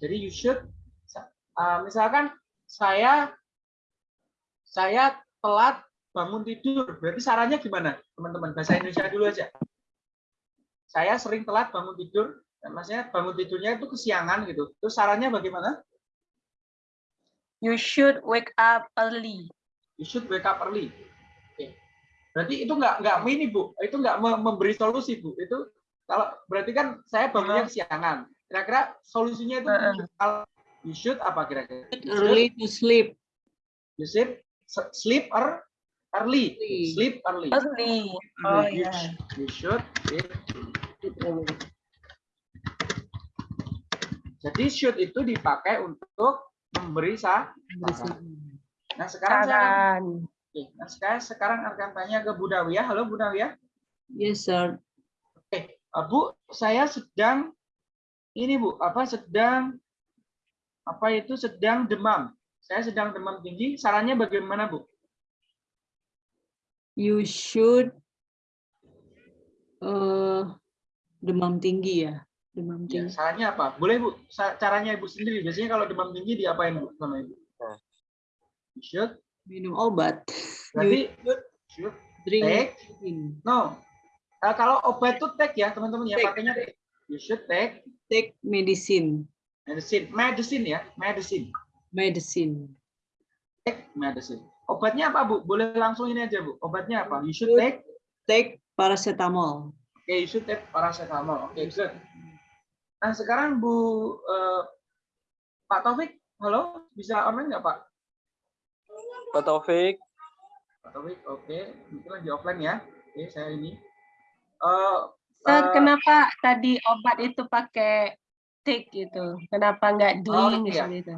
Jadi you should uh, misalkan saya saya telat bangun tidur, berarti sarannya gimana? Teman-teman bahasa Indonesia dulu aja. Saya sering telat bangun tidur, dan maksudnya bangun tidurnya itu kesiangan gitu. Terus sarannya bagaimana? You should wake up early. You should wake up early. Oke. Berarti itu nggak nggak ini bu, itu nggak me- memberi solusi bu. Itu kalau berarti kan saya bangunnya kesiangan. Kira-kira solusinya itu kalau you should apa kira-kira? Early to sleep. You should s- sleep er, early. Early. Sleep early. Early. Oh you, sh- you should sleep early. Jadi should itu dipakai untuk memberi sa saran. Nah sekarang saya Saran. Oke, nah sekarang sekarang akan tanya ke Bu Dawiyah. Halo Bu Dawiyah. Yes, sir. Oke, uh, Bu, saya sedang ini Bu, apa sedang apa itu sedang demam. Saya sedang demam tinggi. Sarannya bagaimana Bu? You should uh, demam tinggi ya. Demam Ya, tinggi. sarannya apa? Boleh Bu, caranya Ibu sendiri. Biasanya kalau demam tinggi diapain Bu sama Ibu? Should. Minum obat. Berarti should Drink take. No. Uh, kalau obat itu take ya teman-teman ya pakainya take. You should take Take medicine. medicine. Medicine ya, medicine. Medicine. Take medicine. Obatnya apa Bu? Boleh langsung ini aja Bu. Obatnya apa? You should take Take paracetamol. Oke, you should take paracetamol. Oke, good. Nah, sekarang Bu eh, Pak Taufik, halo, bisa online nggak Pak? Pak Taufik. Pak Taufik, oke, mungkin lagi offline ya. Oke, saya ini. Eh, Ustaz, eh, kenapa tadi obat itu pakai take itu? Kenapa nggak Oh, drink iya. seperti itu?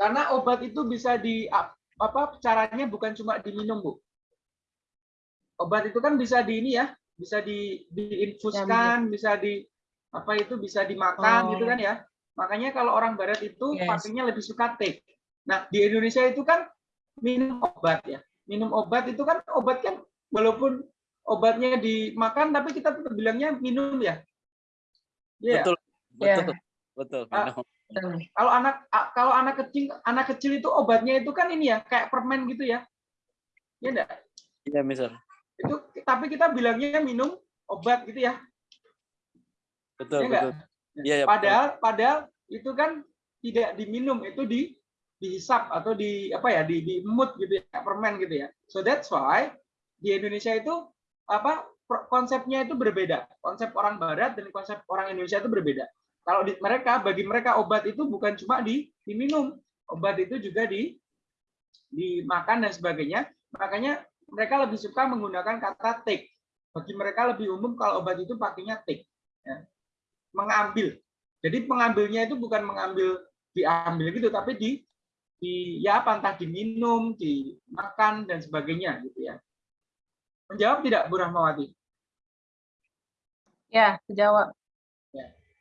karena obat itu bisa di ap- apa caranya bukan cuma diminum Bu. Obat itu kan bisa di ini ya, bisa di diinfuskan, bisa di apa itu bisa dimakan Oh. gitu kan ya. Makanya kalau orang barat itu Yes. pakainya lebih suka take. Nah, di Indonesia itu kan minum obat ya. Minum obat itu kan obat kan walaupun obatnya dimakan tapi kita tetap bilangnya minum ya. Iya. Betul. Ya. Betul. Betul. Ah. minum. Betul. Kalau anak a- kalau anak kecil anak kecil itu obatnya itu kan ini ya kayak permen gitu ya. Iya enggak? Iya, misal. Itu tapi kita bilangnya minum obat gitu ya. Betul, Iya nggak? betul. Iya, ya. Padahal padahal itu kan tidak diminum, itu di dihisap atau di apa ya, di diemut gitu ya, permen gitu ya. So that's why di Indonesia itu apa konsepnya itu berbeda. Konsep orang barat dan konsep orang Indonesia itu berbeda. Kalau di mereka bagi mereka obat itu bukan cuma di diminum, obat itu juga di dimakan dan sebagainya. Makanya mereka lebih suka menggunakan kata take. Bagi mereka lebih umum kalau obat itu pakainya take. Ya. Mengambil. Jadi pengambilnya itu bukan mengambil diambil gitu, tapi di di ya apa entah diminum, dimakan dan sebagainya gitu ya. Menjawab tidak Bu Rahmawati? Ya, jawab.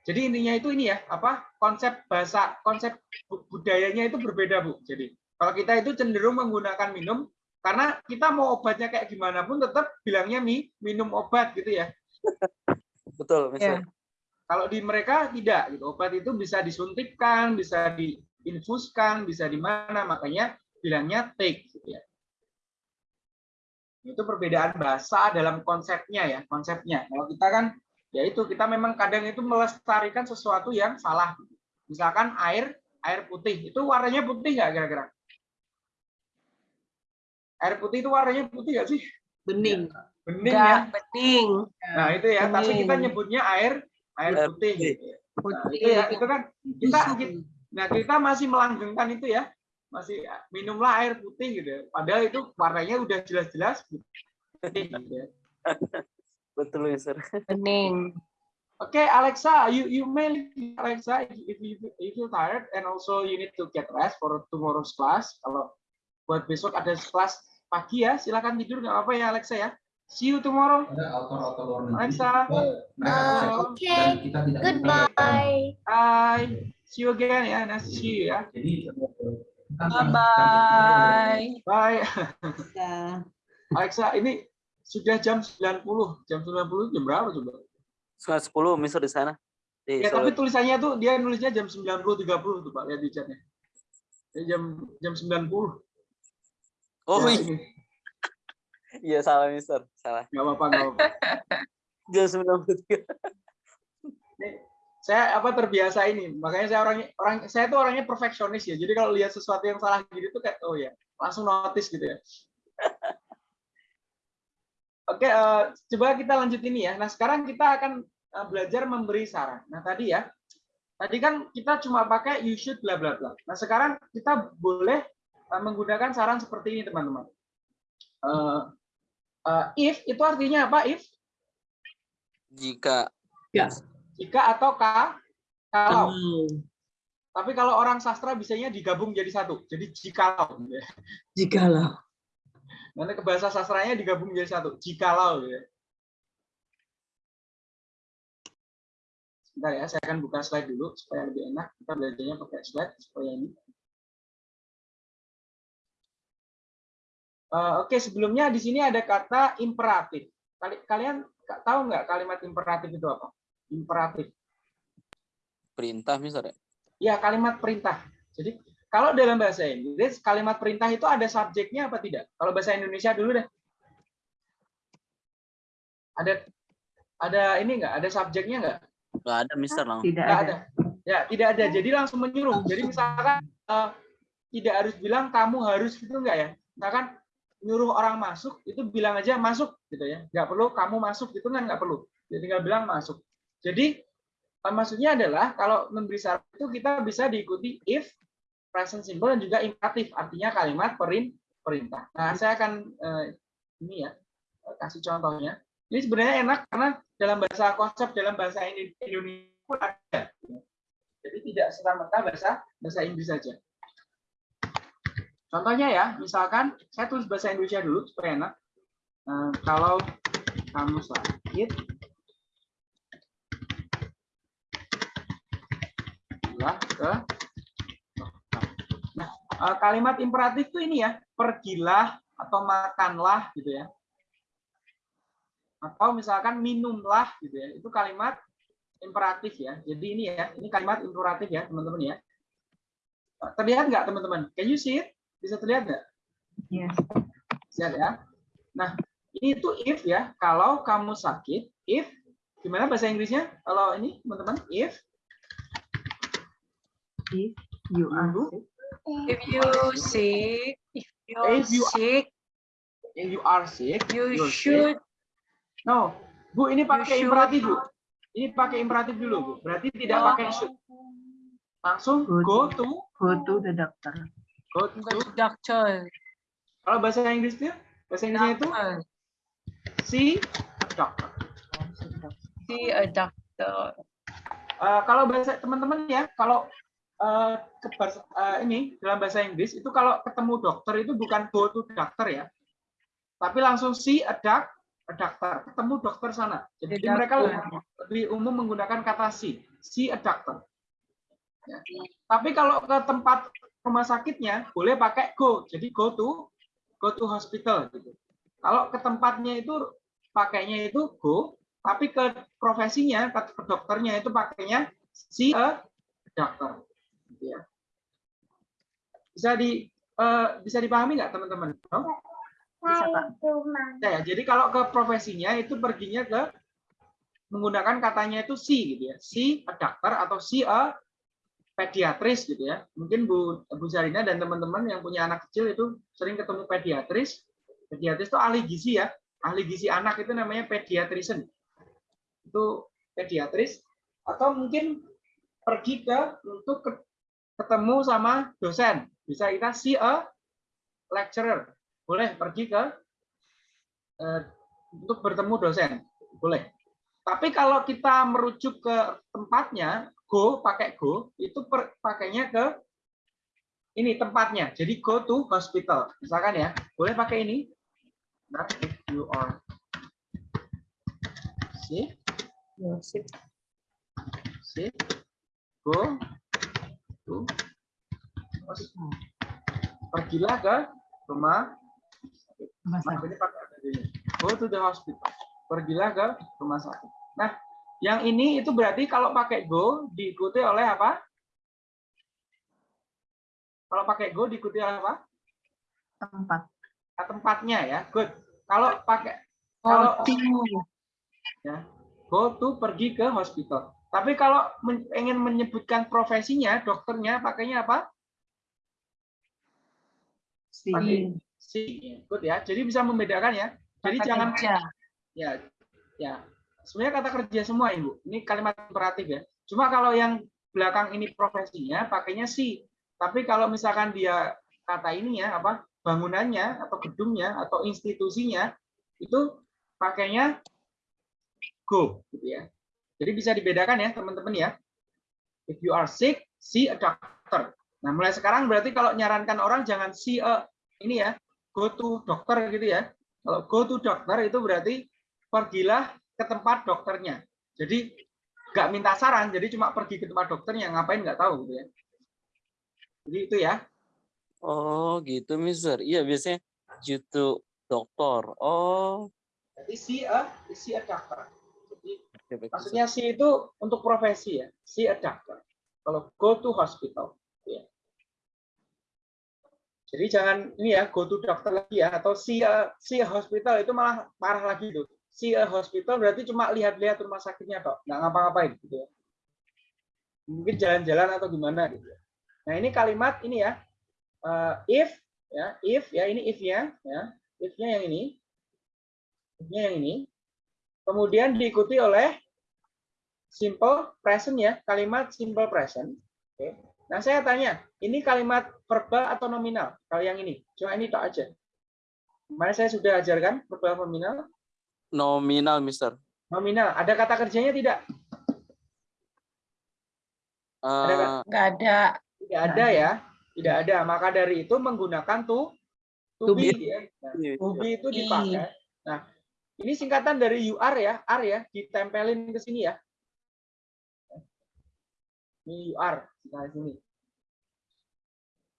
Jadi intinya itu ini ya, apa konsep bahasa, konsep bu- budayanya itu berbeda bu. Jadi kalau kita itu cenderung menggunakan minum, karena kita mau obatnya kayak gimana pun tetap bilangnya mi, minum obat gitu ya. Betul, misal. Ya. Kalau di mereka tidak, gitu. Obat itu bisa disuntikkan, bisa diinfuskan, bisa di mana, makanya bilangnya take gitu ya. Itu perbedaan bahasa dalam konsepnya ya, konsepnya. Kalau kita kan ya itu kita memang kadang itu melestarikan sesuatu yang salah. Misalkan air, air putih, itu warnanya putih nggak kira-kira? Air putih itu warnanya putih nggak sih? Bening. Bening ya. Bening. Nah itu ya, tapi kita Bening. nyebutnya air air putih. putih. gitu. Nah, itu ya, itu kan kita, kita- nah kita masih melanggengkan itu ya. masih minumlah air putih gitu ya. Padahal itu warnanya udah jelas-jelas putih gitu ya. Betul, Mister. Bening. Okay, Alexa, you you may leave, Alexa if you if you feel tired and also you need to get rest for tomorrow's class. Kalau buat besok ada kelas pagi ya, silakan tidur nggak apa-apa ya Alexa ya. See you tomorrow. Alexa. Uh, okay. Goodbye. Bye. See you again ya. Nice to see you ya. Bye-bye. Bye. Ya. Alexa, ini sudah jam 90. Jam 90 jam berapa coba? Setengah sepuluh, Mister di sana. Di Ya, Solo. tapi tulisannya tuh dia nulisnya jam 90.30 tuh Pak, lihat di chatnya. Ya, jam jam 90. Oh Ya, iya, ini. iya salah, Mister. Salah. Nggak apa-apa, nggak apa-apa. Jam sembilan puluh tiga. Ini, saya apa terbiasa ini, makanya saya orangnya orang saya tuh orangnya perfeksionis ya. Jadi kalau lihat sesuatu yang salah gitu tuh kayak oh ya, langsung notice gitu ya. Oke, eh, coba kita lanjut ini ya. Nah, sekarang kita akan eh, belajar memberi saran. Nah, tadi ya. Tadi kan kita cuma pakai you should bla bla bla. Nah, sekarang kita boleh eh, menggunakan saran seperti ini, teman-teman. Eh, eh, if itu artinya apa? If Jika Ya. Jika atau ka kalau. Kalau Tapi kalau orang sastra bisanya digabung jadi satu. Jadi jikalau. jikalau Nanti ke bahasa sastranya digabung jadi satu. Jikalau. ya. Sebentar ya, saya akan buka slide dulu supaya lebih enak. Kita belajarnya pakai slide supaya ini. Eh, Oke, sebelumnya di sini ada kata imperatif. Kali- Kalian tahu nggak kalimat imperatif itu apa? Imperatif. perintah, Mister. ya? Ya, kalimat perintah. Jadi, kalau dalam bahasa Inggris, kalimat perintah itu ada subjeknya apa tidak? Kalau bahasa Indonesia dulu deh. Ada ada ini enggak? Ada subjeknya enggak? Nggak ada, Mister. Langsung. Tidak Enggak ada. ada. Ya, tidak ada. Jadi langsung menyuruh. Jadi misalkan eh, tidak harus bilang kamu harus gitu enggak ya? Misalkan nyuruh orang masuk, itu bilang aja masuk gitu ya. Enggak perlu kamu masuk gitu kan enggak perlu. Jadi tinggal bilang masuk. Jadi eh, maksudnya adalah kalau memberi syarat itu kita bisa diikuti if, present simple dan juga imperatif, artinya kalimat perin perintah. Nah, saya akan eh, ini ya kasih contohnya. Ini sebenarnya enak karena dalam bahasa konsep dalam bahasa Indo- Indonesia pun ada. Jadi tidak serta-merta bahasa bahasa Inggris saja. Contohnya ya, misalkan saya tulis bahasa Indonesia dulu supaya enak. Eh, kalau kamu sakit, lah ke dokter. Nah, eh, kalimat imperatif itu ini ya, pergilah atau makanlah gitu ya. Atau misalkan minumlah gitu ya. Itu kalimat imperatif ya. Jadi ini ya, ini kalimat imperatif ya, teman-teman ya. Eh, Terlihat nggak teman-teman? Can you see it? Bisa terlihat nggak? Yes. Lihat ya. Nah, ini tuh if ya. Kalau kamu sakit, if gimana bahasa Inggrisnya? Kalau ini teman-teman, if If you are sick, If you sick, if you're If you are- sick, if you are sick, you you're sick. should No, Bu ini pakai should- imperatif Bu. Ini pakai imperatif dulu Bu. Berarti tidak Oh. pakai should. Langsung Good. go to go to the doctor. go go to. to doctor. Kalau bahasa Inggrisnya, bahasa Inggrisnya itu see doctor. See a doctor. Eh, kalau bahasa teman-teman ya, kalau eh, eh, ini dalam bahasa Inggris itu kalau ketemu dokter itu bukan go to doctor ya, tapi langsung see a doc, a doctor, ketemu dokter sana. Jadi mereka lebih umum menggunakan kata see a doctor. Ya. Tapi kalau ke tempat rumah sakitnya boleh pakai go, jadi go to go to hospital gitu. Kalau ke tempatnya itu pakainya itu go, tapi ke profesinya ke, dokternya itu pakainya see a doctor. Gitu ya. Bisa di eh, bisa dipahami nggak teman-teman? No? Bisa, Pak. Ya, ya, jadi kalau ke profesinya itu perginya ke menggunakan katanya itu si gitu ya. Si a doctor atau si a pediatris gitu ya. Mungkin Bu Bu Zarina dan teman-teman yang punya anak kecil itu sering ketemu pediatris. Pediatris itu ahli gizi ya. Ahli gizi anak itu namanya pediatrician. Itu pediatris atau mungkin pergi ke untuk ke- ketemu sama dosen Bisa kita see a lecturer. Boleh pergi ke eh, untuk bertemu dosen. Boleh. Tapi kalau kita merujuk ke tempatnya, go pakai go itu per, pakainya ke ini tempatnya. Jadi go to hospital. Misalkan ya, boleh pakai ini. Nah, if you are sick, sick, go to hospital. Pergilah ke rumah Mas, ini pakai ini. Go to the hospital. Pergilah ke rumah sakit. Nah, yang ini itu berarti kalau pakai go diikuti oleh apa? Kalau pakai go diikuti oleh apa? Tempat. Nah, tempatnya ya. Good. Kalau pakai kalau ya, go to pergi ke hospital. Tapi kalau men- ingin menyebutkan profesinya, dokternya pakainya apa? Si. Si. Good ya. Jadi bisa membedakan ya. Jadi Kata jangan kerja. ya ya sebenarnya kata kerja semua ibu ini kalimat imperatif ya cuma kalau yang belakang ini profesinya pakainya si tapi kalau misalkan dia kata ini ya apa bangunannya atau gedungnya atau institusinya itu pakainya go gitu ya jadi bisa dibedakan ya teman-teman ya if you are sick see a doctor nah mulai sekarang berarti kalau nyarankan orang jangan see a ini ya go to dokter gitu ya kalau go to dokter itu berarti pergilah ke tempat dokternya. Jadi nggak minta saran, jadi cuma pergi ke tempat dokternya, ngapain nggak tahu gitu ya. Jadi itu ya. Oh gitu, Mister. Iya biasanya to dokter. Oh. Jadi see a see a doctor. Jadi oke, baik, Mister. Maksudnya see itu untuk profesi ya, see a doctor. Kalau go to hospital. gitu ya. Jadi jangan ini ya go to doctor lagi ya atau see a, see a hospital itu malah parah lagi tuh. See a hospital berarti cuma lihat-lihat rumah sakitnya kok, nggak ngapa-ngapain gitu ya. Mungkin jalan-jalan atau gimana gitu. ya. Nah, ini kalimat ini ya. eh, if ya, if ya ini if-nya ya. If-nya yang ini. If-nya yang ini. Kemudian diikuti oleh simple present ya, kalimat simple present. Oke. Nah, saya tanya, ini kalimat verbal atau nominal? Kalau yang ini, cuma ini tok aja. Kemarin saya sudah ajarkan verbal nominal. Nominal, Mister. Nominal, ada kata kerjanya tidak? Ada nggak? Eh, Nggak ada. Tidak ada ya, tidak ada. Maka dari itu menggunakan to to To be. be. ya. Nah, iya, to be itu dipakai. Nah, ini singkatan dari are ya, are ya, ditempelin ke sini ya. Ini you are, nah sini.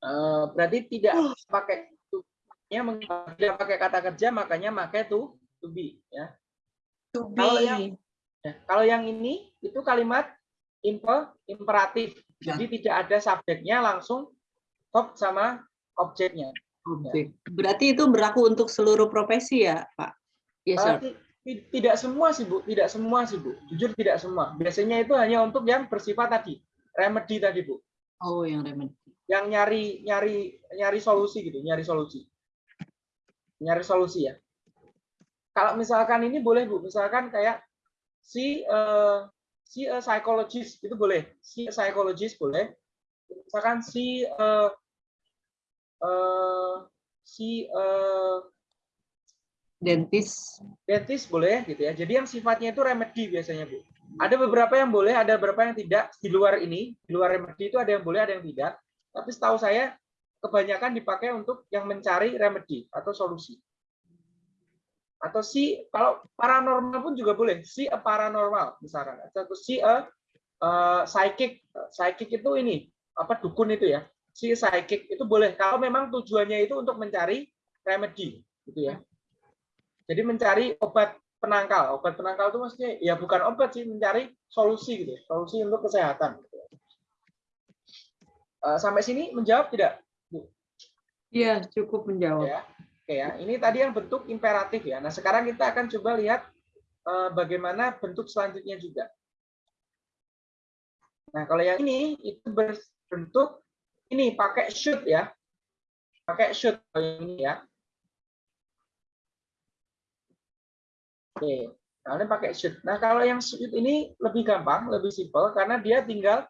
Eh, berarti tidak pakai to nya tidak pakai kata kerja makanya pakai to to be ya. To Kalau yang be. Ya, kalau yang ini itu kalimat imper, imperatif. Jadi tidak ada subjeknya langsung verb sama objeknya. Objek. Berarti itu berlaku untuk seluruh profesi ya, Pak? Yes, Eh, sir. ti- tidak semua sih Bu, tidak semua sih Bu. Jujur tidak semua. Biasanya itu hanya untuk yang bersifat tadi, remedy tadi Bu. Oh, yang remedi. Yang nyari nyari nyari solusi gitu, nyari solusi. Nyari solusi ya. Kalau misalkan ini boleh Bu, misalkan kayak si eh, si a psychologist itu boleh, si a psychologist boleh. Misalkan si eh, eh, si eh, Dentist. dentist boleh gitu ya. Jadi yang sifatnya itu remedy biasanya, Bu. Ada beberapa yang boleh, ada beberapa yang tidak. Di luar ini, di luar remedy itu ada yang boleh, ada yang tidak. Tapi setahu saya kebanyakan dipakai untuk yang mencari remedy atau solusi. Atau si kalau paranormal pun juga boleh. Si a paranormal misalkan. Atau si a eh, psychic. Psychic itu ini apa dukun itu ya. Si psychic itu boleh kalau memang tujuannya itu untuk mencari remedy gitu ya. Jadi mencari obat penangkal. Obat penangkal itu maksudnya ya bukan obat sih, mencari solusi gitu, solusi untuk kesehatan. Eh, sampai sini menjawab tidak? Iya, cukup menjawab. Ya. Oke ya. Ini tadi yang bentuk imperatif ya. Nah, sekarang kita akan coba lihat eh, bagaimana bentuk selanjutnya juga. Nah, kalau yang ini itu berbentuk ini pakai should ya. Pakai should yang ini ya. Oke, kalian pakai should. Nah, kalau yang should ini lebih gampang, lebih simpel karena dia tinggal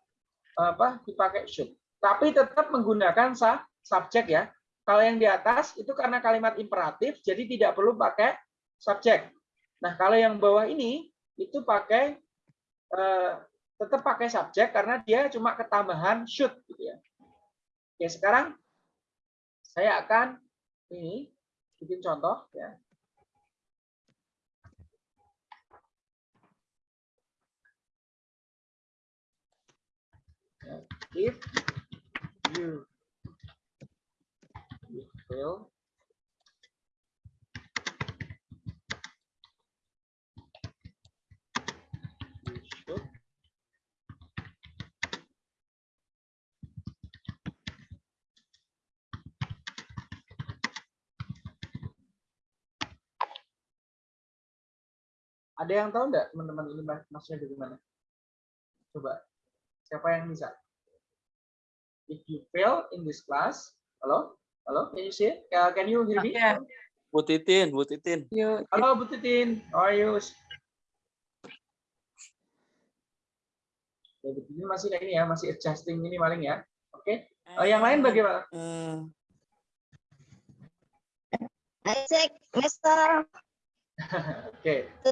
apa dipakai should. Tapi tetap menggunakan sah subjek ya. Kalau yang di atas itu karena kalimat imperatif, jadi tidak perlu pakai subjek. Nah, kalau yang bawah ini itu pakai eh, tetap pakai subjek karena dia cuma ketambahan should gitu ya. Oke, sekarang saya akan ini bikin contoh ya. If you should Ada yang tahu nggak teman-teman ini maksudnya dari mana? Coba, siapa yang bisa? If you fail in this class, halo, halo, can you see it? Uh, can you hear me? Ya. Bu Titin, Bu Titin. Yuk, Halo Bu Titin, how are you? Ya, Bu Titin masih kayak ini ya, masih adjusting ini paling ya. Oke, Eh, yang lain bagaimana? Isaac, Mister, Oke, itu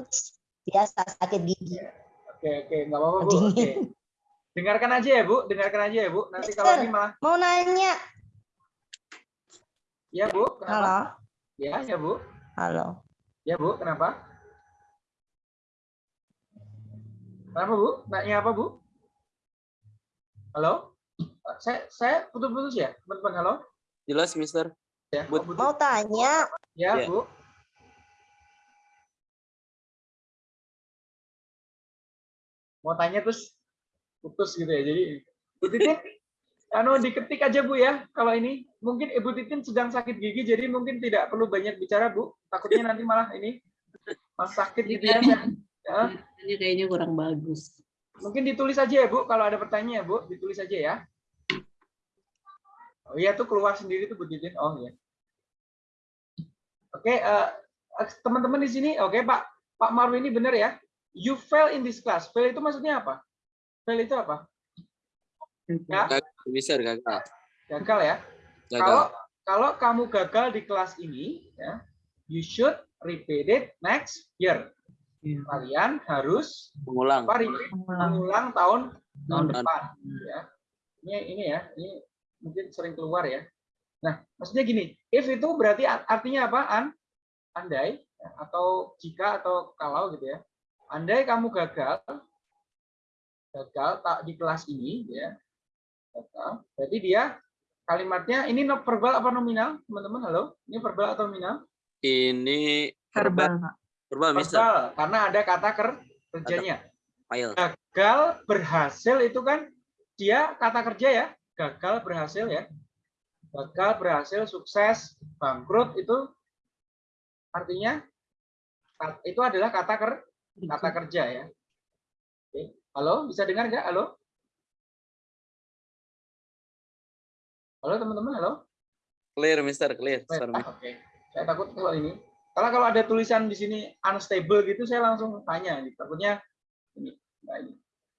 biasa sakit gigi. oke, oke, nggak apa-apa Bu. Oke. Dengarkan aja ya Bu, dengarkan aja ya Bu. Nanti kalau Mister. ini malah, Mau nanya, ya Bu, kenapa? halo, Ya, ya Bu, halo. ya Bu, kenapa? Kenapa Bu? Nanya apa Bu? Halo? Saya saya putus-putus ya, teman-teman. Halo? Jelas, Mister. Ya, Bu-. Mau tanya, ya Ya. Bu. Mau tanya terus putus gitu ya. Jadi Bu Titin, anu diketik aja Bu ya. Kalau ini mungkin Ibu Titin sedang sakit gigi, jadi mungkin tidak perlu banyak bicara Bu. Takutnya nanti malah ini malah sakit gitu ya. Ya. ini kayaknya kurang bagus. Mungkin ditulis aja ya Bu, kalau ada pertanyaan ya Bu, ditulis aja ya. Oh iya tuh keluar sendiri tuh Bu Titin. Oh iya. Oke, eh, teman-teman di sini, oke Pak, Pak Marwi ini benar ya. You fail in this class. Fail itu maksudnya apa? Fail itu apa? Ya, Gagal, Mister, gagal. gagal ya. Gagal. Kalau kalau kamu gagal di kelas ini, ya, you should repeat it next year. Iya. Kalian harus Mengulang. mengulang tahun tahun depan ya ini ini ya ini mungkin sering keluar ya nah maksudnya gini if itu berarti art- artinya apa an andai ya, atau jika atau kalau gitu ya andai kamu gagal gagal tak di kelas ini ya. Gagal. Berarti dia kalimatnya ini no- verbal apa nominal teman-teman? Halo? Ini verbal atau nominal? Ini Verbal, Pak. verbal, Mister. verbal karena ada kata ker- kerjanya. File. gagal berhasil itu kan dia kata kerja ya. Gagal berhasil ya. Gagal berhasil sukses bangkrut itu artinya itu adalah kata ker kata kerja ya. Halo bisa dengar nggak halo halo teman-teman halo Clear, Mister, clear. Sorry, ah, Oke, saya takut kalau ini. Karena kalau ada tulisan di sini unstable gitu, saya langsung tanya. Gitu. Takutnya ini, nah ini.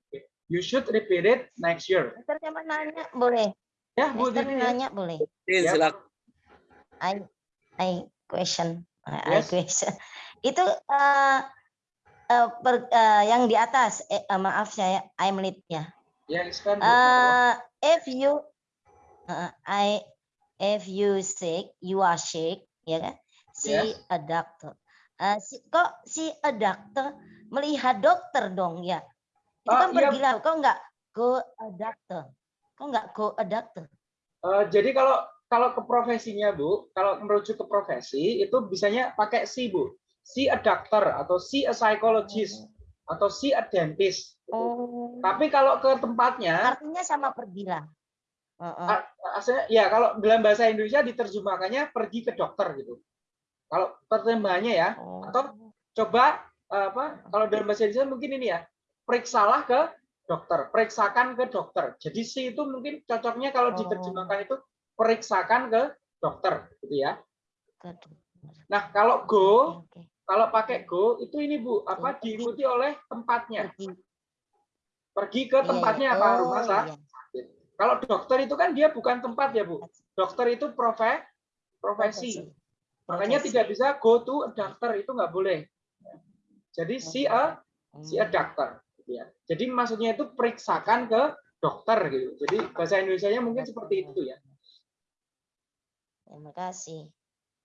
Oke. You should repeat it next year. Mister coba nanya, boleh? Ya, Bu Mister ya. nanya, boleh? Ya. silakan. I, I question, I Yes. question. Itu eh eh, per- eh, yang di atas, eh, eh, maaf saya, I'm late ya. Ya, Bu. Uh, if you, uh, I, if you sick, you are sick, ya kan? See Yes. a doctor. Uh, si, kok si a doctor melihat dokter dong ya? Itu Ah, kan iya. pergilah, kok nggak go a doctor? Kok nggak go a doctor? Eh, jadi kalau kalau ke profesinya Bu, kalau merujuk ke profesi itu bisanya pakai si Bu. See a doctor atau see a psychologist atau see a dentist. gitu. Oh, Tapi kalau ke tempatnya artinya sama pergilah. Heeh. A- Aslinya, ya kalau dalam bahasa Indonesia diterjemahkannya pergi ke dokter gitu. Kalau terjemahannya ya, Oh. atau coba eh, apa? Kalau dalam bahasa Indonesia mungkin ini ya, periksalah ke dokter, periksakan ke dokter. Jadi si itu mungkin cocoknya kalau Oh. diterjemahkan itu periksakan ke dokter, gitu ya. Nah kalau go. Kalau pakai go itu ini bu, apa Pergi. diikuti oleh tempatnya. Pergi. Ke tempatnya iya. apa Oh, rumah sakit. iya. Kalau dokter itu kan dia bukan tempat ya bu. dokter itu profe, profesi. Makanya tidak bisa go to a doctor itu nggak boleh. Jadi see a see a doctor. gitu ya. Jadi maksudnya itu periksakan ke dokter gitu. Jadi bahasa Indonesia-nya mungkin seperti itu ya. Terima kasih.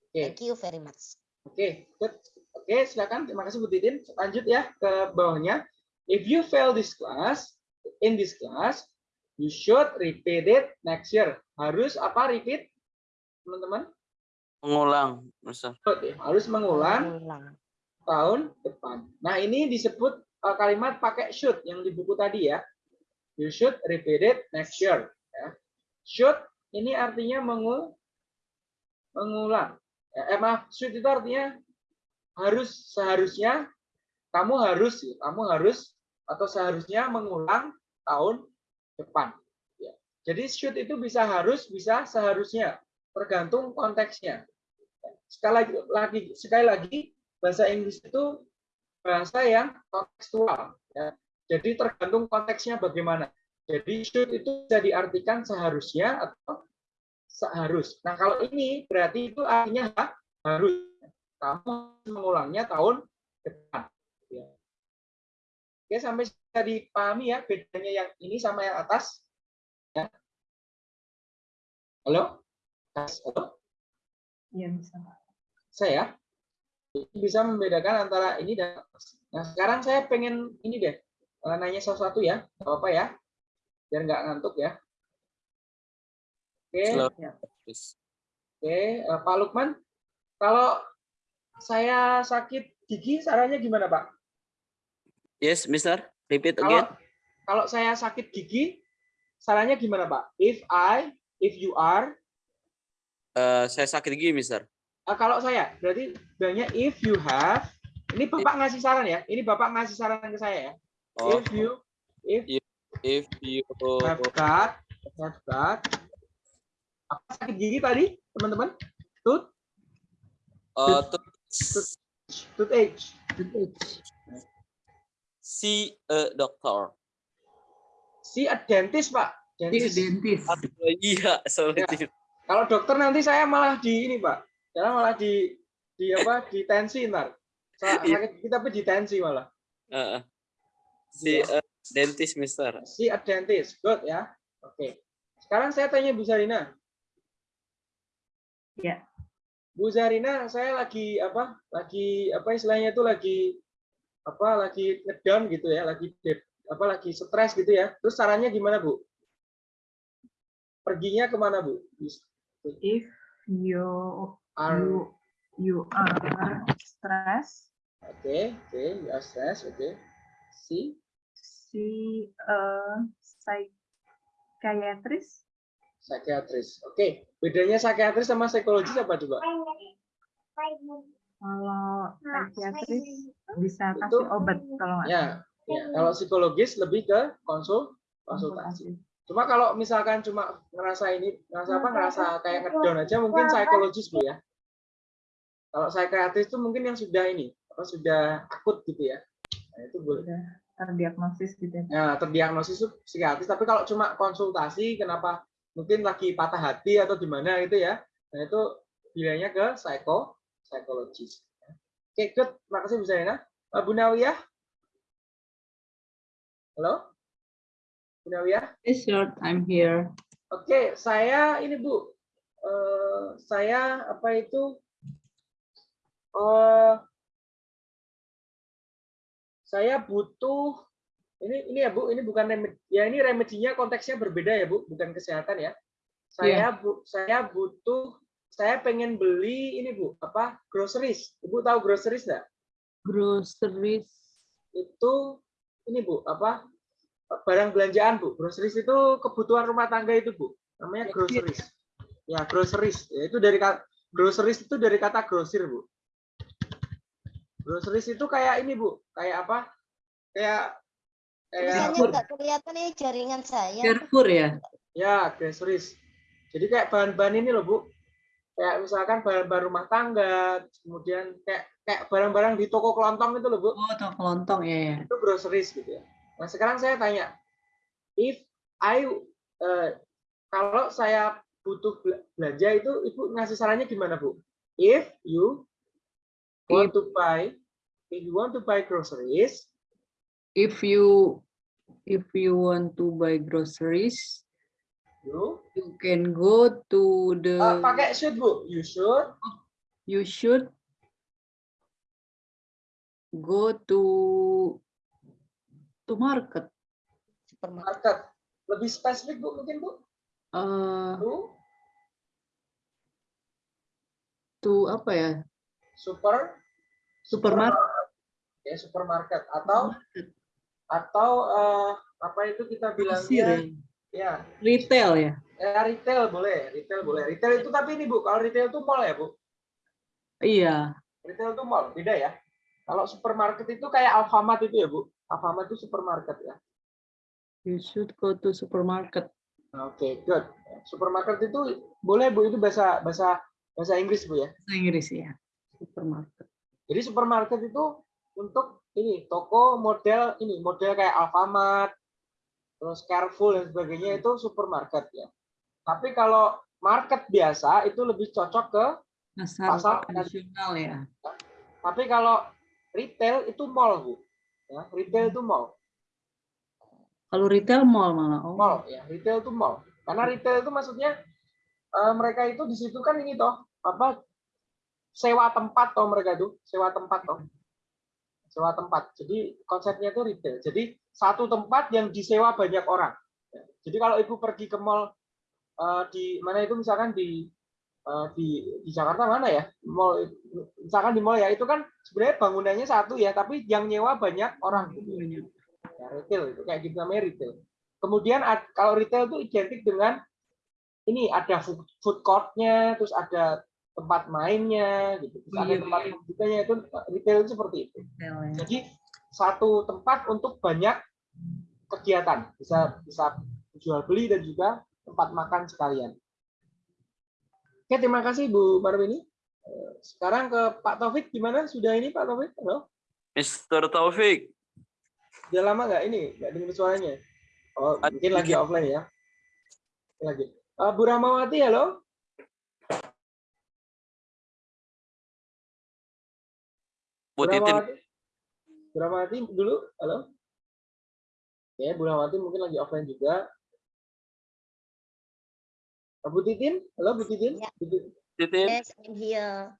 Oke. Thank you very much. Oke, good. Oke, silakan. Terima kasih Bu Titin. Lanjut ya ke bawahnya. If you fail this class, in this class, you should repeat it next year. Harus apa repeat? Teman-teman? Mengulang, Mister. Harus mengulang Ulang. tahun depan. Nah, ini disebut uh, kalimat pakai should yang di buku tadi ya. You should repeat it next year. Ya. Should ini artinya mengu mengulang. Ya, eh, maaf, should itu artinya harus seharusnya kamu harus kamu harus atau seharusnya mengulang tahun depan. Ya. Jadi should itu bisa harus, bisa seharusnya, tergantung konteksnya. Sekali lagi, sekali lagi bahasa Inggris itu bahasa yang kontekstual. Ya. Jadi tergantung konteksnya bagaimana. Jadi should itu bisa diartikan seharusnya atau seharus. Nah kalau ini berarti itu artinya ha- harus. Kamu mengulangnya tahun depan. Ya. Oke sampai bisa dipahami ya bedanya yang ini sama yang atas. Ya. Halo? Halo? Iya bisa. Saya bisa membedakan antara ini dan atas. Nah sekarang saya pengen ini deh eh, nanya sesuatu ya, nggak apa-apa ya, biar nggak ngantuk ya. Oke, Slow. Ya. Please. oke, eh, Pak Lukman, kalau saya sakit gigi, sarannya gimana Pak? Yes, Mister. Repeat Kalau again. kalau saya sakit gigi, sarannya gimana Pak? If I, if you are, Eh, saya sakit gigi, Mister. eh, kalau saya berarti bilangnya if you have. Ini Bapak ngasih saran ya, ini Bapak ngasih saran ke saya ya. Oh, If you, if if you have got, have got, apa sakit gigi tadi, teman-teman? Tooth, uh, see a doctor. Si a dentist, Pak. Iya, Dentist. dentist. Aduh, iya, sorry. Ya. Kalau dokter nanti saya malah di ini, Pak. Saya malah di di apa? Di tensi ntar. Iya. Sakit gigi tapi di tensi malah. Uh, see a dentist, Mister. Si a dentist. Good ya. Oke. Sekarang saya tanya Bu Zarina. Ya. Bu Zarina, saya lagi apa? Lagi apa istilahnya itu lagi apa? Lagi ngedown gitu ya, lagi dep, apa lagi stres gitu ya. Terus caranya gimana, Bu? Perginya ke mana, Bu? If you Are you you are stressed, Oke, oke, you are stressed, oke. Si, see a psychiatrist. psikiatris. Oke, bedanya psikiatris sama psikologis apa coba? Kalau psikiatris bisa Itu- kasih obat kalau nggak Ya, ya. Kalau psikologis lebih ke konsul, konsultasi. Cuma kalau misalkan cuma ngerasa ini, ngerasa apa, ngerasa kayak ngedown aja, mungkin psikologis bu ya. Kalau psikiatris itu mungkin yang sudah ini, apa sudah akut gitu ya. Nah, itu boleh. Terdiagnosis gitu ya. Nah, terdiagnosis itu psikiatris. Tapi kalau cuma konsultasi, kenapa mungkin lagi patah hati atau gimana gitu ya, nah itu bilangnya ke psiko, psikologis. Oke, good. Terima kasih Bu Zaina. Eh, Bu Nawiyah? Halo? Bu Nawiyah? Yes, sir, I'm here. Oke, saya ini Bu, eh, saya apa itu? eh saya butuh ini ini ya Bu, ini bukan remedi, ya ini remedinya konteksnya berbeda ya Bu, bukan kesehatan ya. Saya bu, saya butuh, saya pengen beli ini Bu, apa groceries. Ibu tahu groceries nggak? Groceries. Itu ini Bu, apa barang belanjaan Bu. Groceries itu kebutuhan rumah tangga itu Bu, namanya groceries. Ya groceries, Ya, itu dari kata groceries itu dari kata grosir Bu. Groceries itu kayak ini Bu, kayak apa? Kayak Tulisannya nggak kelihatan nih jaringan saya. Carrefour ya? Ya, groceries. Jadi kayak bahan-bahan ini loh, Bu. Kayak misalkan bahan-bahan rumah tangga, kemudian kayak kayak barang-barang di toko kelontong itu loh, Bu. Oh, toko kelontong ya. ya. Itu groceries gitu ya. Nah, sekarang saya tanya, if I eh, kalau saya butuh bela- belanja itu ibu ngasih sarannya gimana bu? If you want to buy, if you want to buy groceries, If you if you want to buy groceries, you you can go to the uh, pakai should bu, you should you should go to to market. Supermarket. market. Lebih spesifik bu mungkin bu? Uh, Bu, to apa ya? super Supermarket. ya supermarket atau atau eh, apa itu kita bilangnya ya. Retail ya. ya retail boleh retail boleh retail itu tapi ini bu kalau retail itu mall ya bu Iya. retail itu mall beda ya kalau supermarket itu kayak Alfamart itu ya bu Alfamart itu supermarket ya You should go to supermarket. oke good supermarket itu boleh bu itu bahasa bahasa bahasa Inggris bu ya Bahasa Inggris ya. Supermarket. jadi supermarket itu untuk ini toko model ini model kayak Alfamart terus Carrefour dan sebagainya itu supermarket ya tapi kalau market biasa itu lebih cocok ke Pasar Pasar tradisional ya. Tapi kalau retail itu mall, Bu. Ya, retail itu mall. Kalau retail mall malah. Oh. Mall, ya, retail itu mall. Karena retail itu maksudnya eh, mereka itu di situ kan ini toh, apa sewa tempat toh mereka itu, sewa tempat toh. Sewa tempat. Jadi konsepnya itu retail. Jadi satu tempat yang disewa banyak orang. Ya. Jadi kalau Ibu pergi ke mall eh, di mana itu misalkan di eh, di di Jakarta mana ya? Mall misalkan di mall ya itu kan sebenarnya bangunannya satu ya, tapi yang nyewa banyak orang. Ya, retail itu kayak gitu namanya retail. Kemudian kalau retail itu identik dengan ini ada food court-nya, terus ada tempat mainnya, gitu. Terus ada Iya, tempat iya. pembukanya itu retail itu seperti itu. Ya. Jadi satu tempat untuk banyak kegiatan, bisa bisa jual beli dan juga tempat makan sekalian. Oke, terima kasih Bu Marwini. Eh, Sekarang ke Pak Taufik gimana? Sudah ini Pak Taufik? Halo? Mr. Taufik. Udah lama nggak ini? Nggak dengar suaranya? Oh, mungkin lagi offline ya. Lagi. Eh, Bu Ramawati, halo? Bu Bu Titin. Ramawati? Bu Ramawati dulu, halo? Ya, Bu Ramawati mungkin lagi offline juga. Eh, Bu Titin, halo Bu Titin? Ya. Bu Titin. Titin. Yes, I'm here.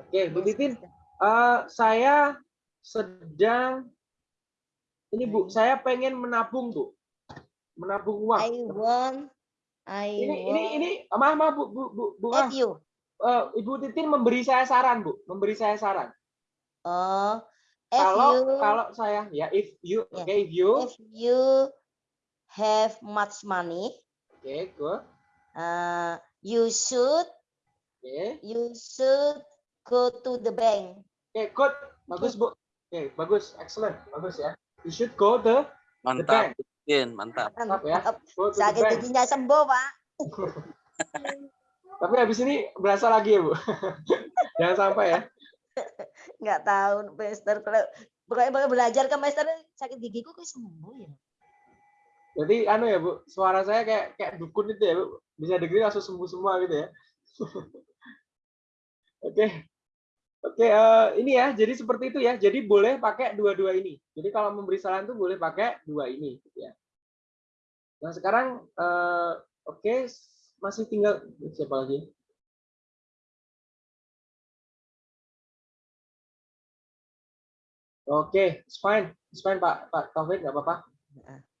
Oke, Bu Titin, eh, saya sedang ini Bu, saya pengen menabung Bu, menabung uang. I want, I Ini want. ini ini, maaf maaf Bu Bu Bu, Bu ah, you, eh, Ibu Titin memberi saya saran Bu, memberi saya saran. Oh, if Kalau you, kalau saya ya if you, Ya. oke if you, if you have much money, oke good, uh, you should, oke you should go to the bank. oke good, bagus Bu, oke bagus, excellent, bagus ya. You should go the the Mantap. bank, Titin, mantap. Mantap ya. Mantap. go to the Sakit bank. giginya sembuh, Pak. Tapi habis ini berasa lagi ya Bu, jangan sampai ya. Nggak tahu, Master. Kalau pokoknya belajar ke Master, sakit gigiku kok sembuh ya. Jadi anu ya Bu, suara saya kayak kayak dukun itu ya Bu. Bisa dengerin langsung sembuh semua gitu ya. Oke. Oke, eh, ini ya. Jadi seperti itu ya. Jadi boleh pakai dua-dua ini. Jadi kalau memberi saran tuh boleh pakai dua ini gitu ya. Nah, sekarang eh, oke masih tinggal siapa lagi? Oke, it's fine. It's fine Pak Pak Taufik nggak apa-apa.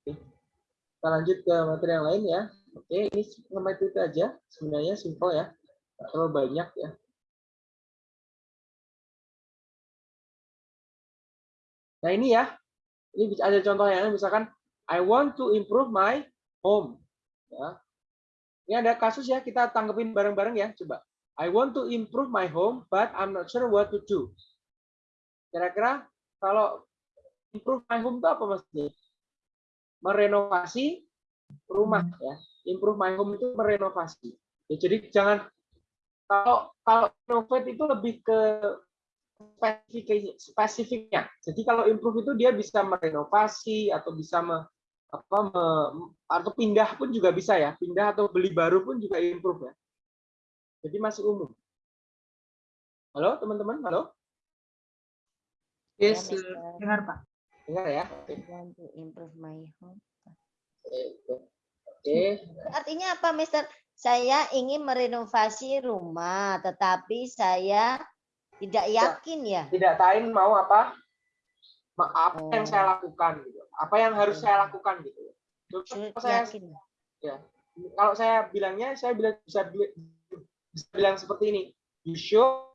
Kita lanjut ke materi yang lain ya. Oke, ini sama itu aja. Sebenarnya simple ya. Nggak terlalu banyak ya. Nah ini ya. Ini ada contoh yang lain. Misalkan, I want to improve my home. Ya. Ini ada kasus ya. Kita tanggepin bareng-bareng ya. Coba. I want to improve my home, but I'm not sure what to do. Kira-kira kalau improve my home itu apa maksudnya? merenovasi rumah ya. Improve my home itu merenovasi. Ya, jadi jangan kalau kalau renovate itu lebih ke spesifik spesifiknya. Jadi kalau improve itu dia bisa merenovasi atau bisa me- apa me- atau pindah pun juga bisa ya. Pindah atau beli baru pun juga improve ya. Jadi masih umum. Halo teman-teman, halo? Yes, Ya, sir. Mister. Dengar Pak. Dengar ya? Want to improve my home. Oke. Artinya apa, Mister? Saya ingin merenovasi rumah, tetapi saya tidak yakin ya. Tidak tahu mau apa? Ma- Apa yang Oh. saya lakukan gitu. Apa yang harus saya lakukan gitu. Terus saya yakin. kalau saya bilangnya saya bilang bisa bisa bilang seperti ini. You should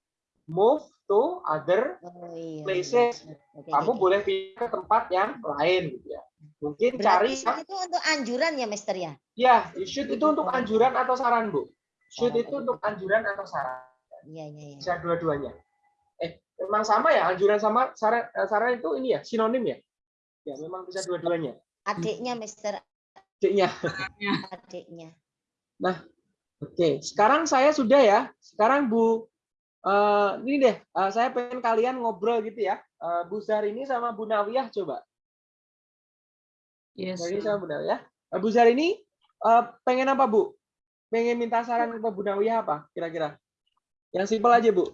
move to other Oh iya. places. iya. Oke, kamu oke. boleh pindah ke tempat yang lain gitu ya. Mungkin Berarti cari yang itu untuk anjuran ya, Mister ya? ya, should itu untuk anjuran atau saran, Bu. Should Saran, itu oke. untuk anjuran atau saran. Iya, iya, iya. Bisa dua-duanya. Eh, memang sama ya anjuran sama saran eh, saran itu ini ya, sinonim ya? Ya, memang bisa dua-duanya. Adiknya, Mister, Adiknya. adiknya. Oke, sekarang saya sudah ya. Sekarang Bu eh, ini deh, eh, saya pengen kalian ngobrol gitu ya. Eh, Bu Syahrini sama Bu Nawiyah coba. Yes, sir. sama Bu Nawiyah. Eh, Bu Syahrini eh, pengen apa Bu? Pengen minta saran ke Bu Nawiyah apa kira-kira? Yang simpel aja Bu.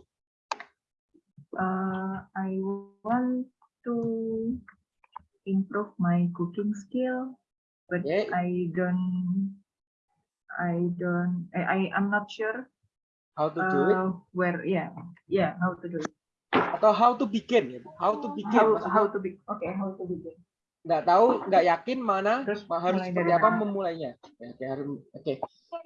Uh, I want to improve my cooking skill, but Oke. I don't, I don't, I, I am not sure How to do it uh, where, yeah, yeah, how to do it. atau how to begin ya. How to begin. How, how to be, okay, how to begin. nggak tahu, nggak yakin mana Terus harus mulai seperti dari apa mana? memulainya. Ya, Oke, harus oke.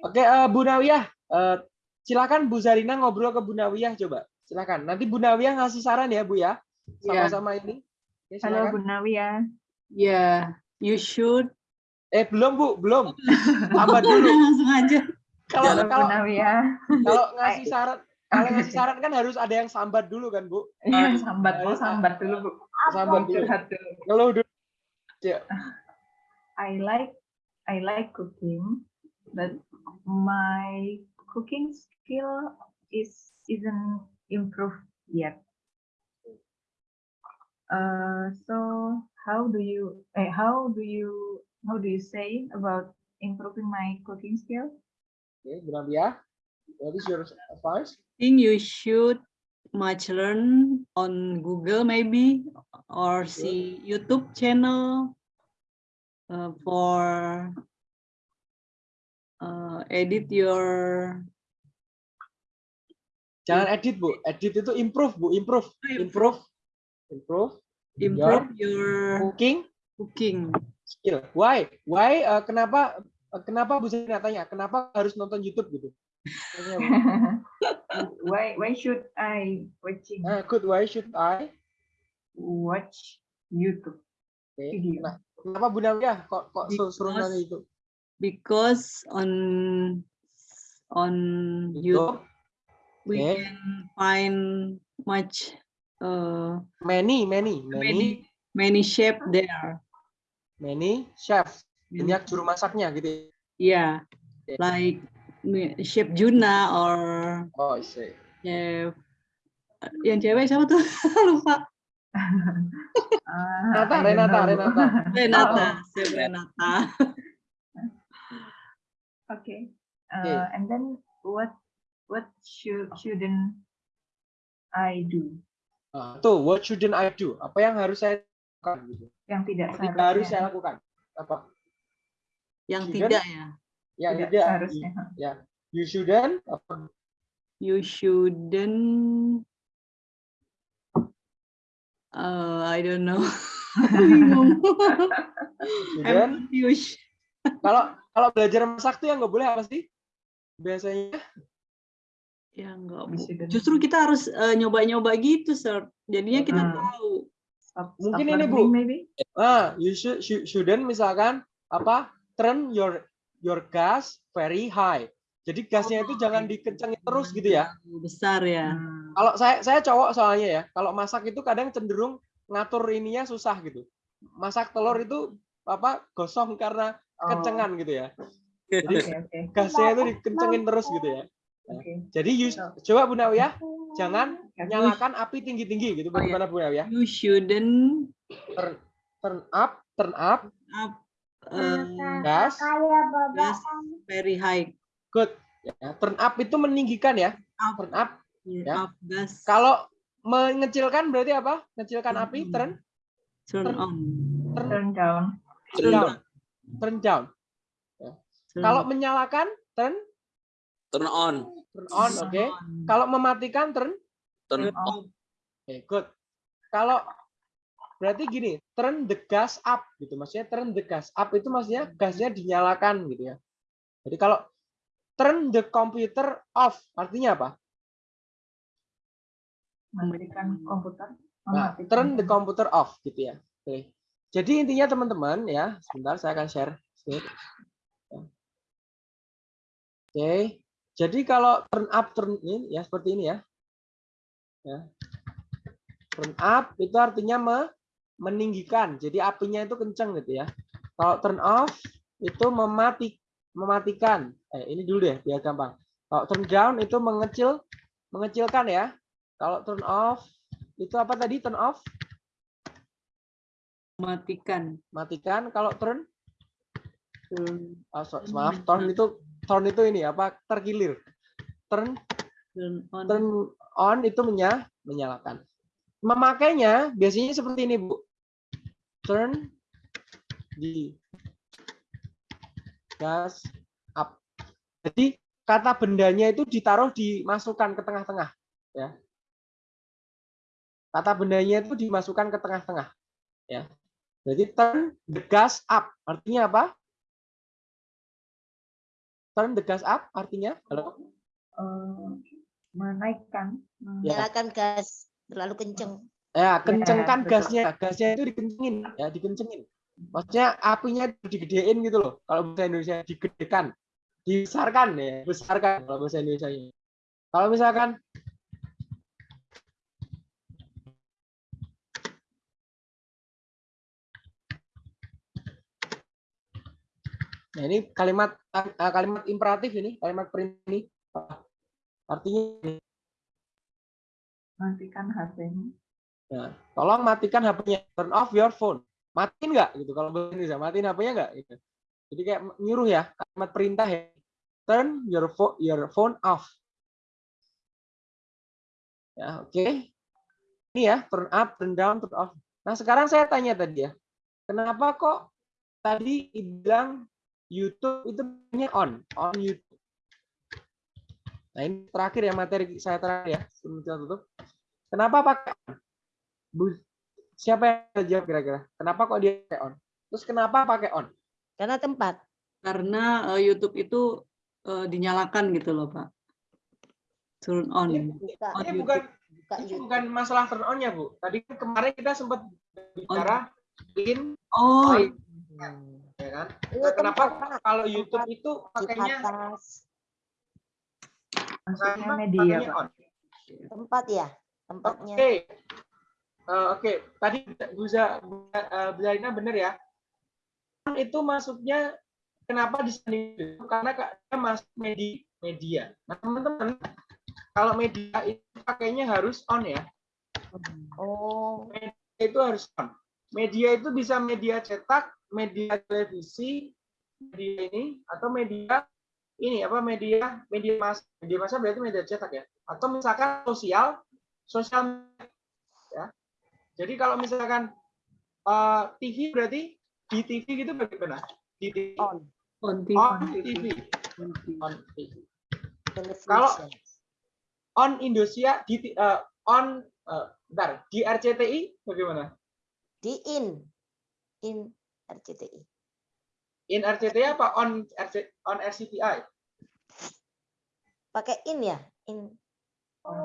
Oke, eh, Bu Nawiyah, eh, silakan Bu Zarina ngobrol ke Bu Nawiyah coba. Silakan. Nanti Bu Nawiyah ngasih saran ya, Bu ya. Iya. Sama-sama ini. Oke, Halo. Bu Nawia. Yeah, you should. Eh, belum, Bu, belum. Sabar dulu. Langsung aja. Kalau Bu kalau kalau ngasih saran kalau ngasih saran kan harus ada yang sambat dulu kan, Bu. Iya, sambat, oh sambat dulu Bu. Sambat dulu. Curhat dulu. Ngeluh dulu. Ya. I like I like cooking, but my cooking skill is isn't improved yet. Uh, so how do you eh, how do you how do you say about improving my cooking skill? Bu Nawiyah. What is your advice? think you should much learn on Google maybe or see YouTube channel uh, for uh, edit your Jangan edit, Bu. Edit itu improve, Bu. Improve. Improve. Improve. your improve your cooking cooking. skill. Why? Why? eh, kenapa? Eh, kenapa Bu Zarina tanya? Kenapa harus nonton YouTube gitu? Why why should I watching Ah, good. Why should I? watch YouTube Oke. video? Nah, kenapa Bu Nawiyah kok kok su- suruh Because- nanya itu? because on on YouTube YouTube. we Okay. can find much uh, Many, many, many, many many shape there. many chefs. Many- Banyak juru masaknya gitu. ya. Yeah, Okay. like mi- Chef Juna or Oh, I see. Chef yang cewek siapa tuh? Lupa. Ah, Renata, Renata. Renata. Renata, Chef Renata. Okay. Uh, and then what what should shouldn't I do? Ah, tuh, what shouldn't I do? Apa yang harus saya lakukan? Gitu. Yang tidak Yang tidak harus saya lakukan. Apa? Yang Shouldn't? tidak ya. Yang Tidak tidak. seharusnya. Ya. You shouldn't. Apa? You shouldn't. Uh, I don't know. I'm confused. Kalau kalau belajar masak tuh yang nggak boleh apa sih? Biasanya. Ya dan- Justru kita harus eh, nyoba-nyoba gitu, Sir. Jadinya kita Hmm. tahu. Stop, Mungkin stop ini, Bu. maybe. Ah, you should should- shouldn't misalkan apa? Turn your your gas very high. Jadi gasnya itu jangan dikencengin terus gitu ya. Besar ya. Hmm. Kalau saya saya cowok soalnya ya, kalau masak itu kadang cenderung ngatur ininya susah gitu. Masak telur itu apa gosong karena Oh, kencengan gitu ya. Jadi oke gasnya itu dikencengin terus gitu ya. oke. Jadi you, coba Bu Nawiyah jangan nyalakan api tinggi-tinggi gitu. Oh, iya. Bagaimana Bu Nawiyah? You shouldn't Turn, turn up, turn up, up uh, Gas. gas very high. Good. Ya, turn up itu meninggikan ya. Up, Turn up. Ya. up gas. Kalau mengecilkan berarti apa? Mengecilkan api turn turn turn- on. turn, Turn down. turn down. Turn down. Turn Kalau menyalakan turn Turn on. turn on, oke. on. Kalau mematikan turn Turn Turn off. off. Oke, good. Kalau berarti gini, turn the gas up gitu. Maksudnya turn the gas up itu maksudnya gasnya dinyalakan gitu ya. Jadi kalau turn the computer off artinya apa? Mematikan komputer. Nah, turn the computer off gitu ya. Oke. Jadi intinya teman-teman ya, sebentar saya akan share. Ya. Oke. Jadi kalau turn up turn in ya seperti ini ya. Ya. Turn up itu artinya me- meninggikan. Jadi apinya itu kencang gitu ya. Kalau turn off itu memati mematikan. Eh ini dulu deh biar gampang. Kalau turn down itu mengecil mengecilkan ya. Kalau turn off itu apa tadi turn off? Matikan. Matikan. Kalau turn Turn, oh, so- maaf turn itu turn itu ini apa terkilir. Turn turn on. turn on itu menya, menyalakan. Memakainya biasanya seperti ini, Bu. Turn di gas up. Jadi kata bendanya itu ditaruh dimasukkan ke tengah-tengah, ya. Kata bendanya itu dimasukkan ke tengah-tengah, ya. Jadi turn the gas up artinya apa? Turn the gas up artinya halo? eh, menaikkan. Ya. Nyalakan gas terlalu kenceng. Ya, kencengkan betul. gasnya. Gasnya itu dikencengin, ya, dikencengin. Maksudnya apinya itu digedein gitu loh. Kalau bahasa Indonesia digedekan, dibesarkan ya, besarkan kalau bahasa Indonesia ini. Kalau misalkan Nah, ini kalimat eh, kalimat imperatif ini, kalimat perintah ini. Artinya ini, Matikan HP-nya. Nah, tolong matikan HP-nya. Turn off your phone. Matiin nggak gitu kalau bahasa Indonesia. Matiin HP-nya nggak gitu. Jadi kayak nyuruh ya, kalimat perintah ya. Turn your phone your phone off. Ya, oke. Ini ya, turn up, turn down, turn off. Nah, sekarang saya tanya tadi ya. Kenapa kok tadi bilang YouTube itu punya on, on YouTube. Nah, ini terakhir ya materi saya terakhir ya, sebelum kita tutup. Kenapa pakai? Bu, siapa yang jawab kira-kira? Kenapa kok dia pakai on? Terus kenapa pakai on? Karena tempat. Karena eh, YouTube itu eh, dinyalakan gitu loh, Pak. Turn on. Ini, Buka, On ini YouTube. bukan buka ini YouTube. bukan masalah turn on-nya, Bu. Tadi kan kemarin kita sempat bicara in Oh, on, iya. ya kan? Itu Nah, kenapa tempat, kalau YouTube Tempat itu pakainya. Maksudnya media, Pak. on? Tempat ya. Tempatnya. Oke. Eh, Oke, tadi Bu Za- Bu eh, benar ya. Itu masuknya kenapa di sini? Karena dia masuk media. media. Nah, teman-teman, kalau media itu pakainya harus on ya. Oh. Media itu harus on. Media itu bisa media cetak, media televisi, media ini atau media ini apa media media massa. Media massa berarti media cetak ya. Atau misalkan sosial, sosial. Jadi kalau misalkan eh, TV berarti di TV gitu bagaimana? Di TV. On. on TV. On TV. On TV. On TV. Kalau on Indonesia di eh, on eh, bentar, di RCTI bagaimana? Di in. In RCTI. In RCTI apa on RC, on RCTI? Pakai in ya? In.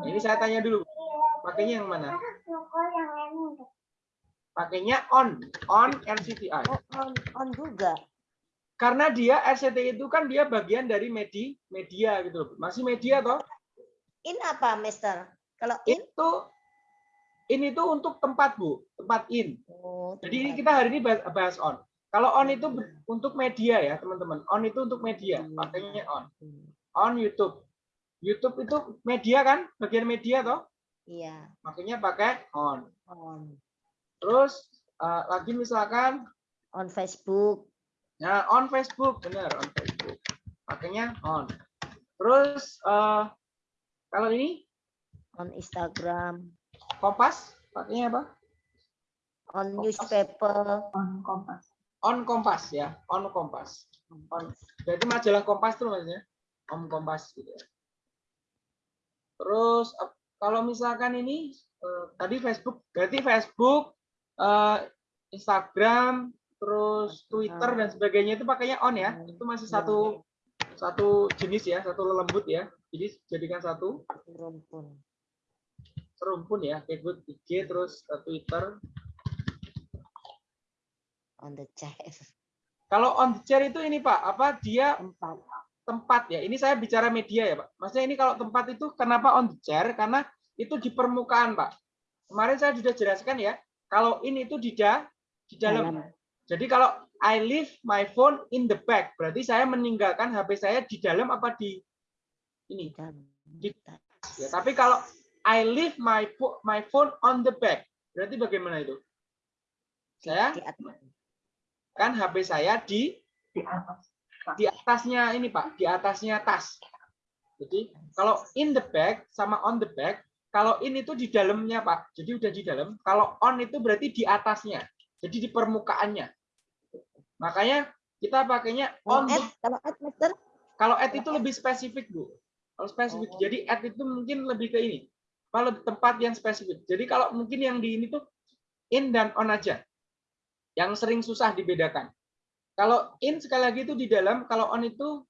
Ini saya tanya dulu. Pakainya yang mana? Pakainya on, on RCTI. Oh, on, on juga. Karena dia RCTI itu kan dia bagian dari media, media gitu loh. Masih media toh? In apa, Mister? Kalau in? Itu ini tuh untuk tempat, Bu. Tempat in. Oh, Jadi ini kita hari ini bahas, bahas on. Kalau on itu untuk media ya, teman-teman. On itu untuk media. Pakainya on. On YouTube. YouTube itu media kan? Bagian media toh? Iya. Makanya pakai on. On. Terus eh, lagi misalkan On Facebook. Nah, on Facebook, benar on Facebook. Pakainya on. Terus eh, kalau ini On Instagram, Kompas, pakainya apa? on Kompas. newspaper, On Kompas. On Kompas ya, on Kompas. On. Berarti majalah Kompas tuh maksudnya. On Kompas gitu ya. Terus kalau misalkan ini eh, tadi Facebook, berarti Facebook, eh, Instagram, terus Twitter dan sebagainya itu pakainya on ya. Itu masih satu satu jenis ya, satu lembut ya. Jadi jadikan satu rumpun. serumpun ya, Facebook, IG, terus eh, Twitter. On the chair. Kalau on the chair itu ini Pak, apa dia Tempat. tempat ya. Ini saya bicara media ya, Pak. Maksudnya ini kalau tempat itu kenapa on the chair? Karena itu di permukaan, Pak. Kemarin saya sudah jelaskan ya, kalau ini itu di da, di dalam. Jadi kalau I leave my phone in the bag, berarti saya meninggalkan HP saya di dalam apa di ini? Di Ya, tapi kalau I leave my my phone on the bag, berarti bagaimana itu? Saya di atas. kan HP saya di Di atas. di atasnya ini Pak, di atasnya tas. Jadi kalau in the bag sama on the bag, kalau in itu di dalamnya Pak, jadi udah di dalam. Kalau on itu berarti di atasnya, jadi di permukaannya. Makanya kita pakainya Kalau on. at, the- kalau at, Mister, Kalau at itu lebih spesifik Bu. Kalau spesifik, Oh. jadi at itu mungkin lebih ke ini. Kalau tempat yang spesifik. Jadi kalau mungkin yang di ini tuh in dan on aja. Yang sering susah dibedakan. Kalau in sekali lagi itu di dalam, kalau on itu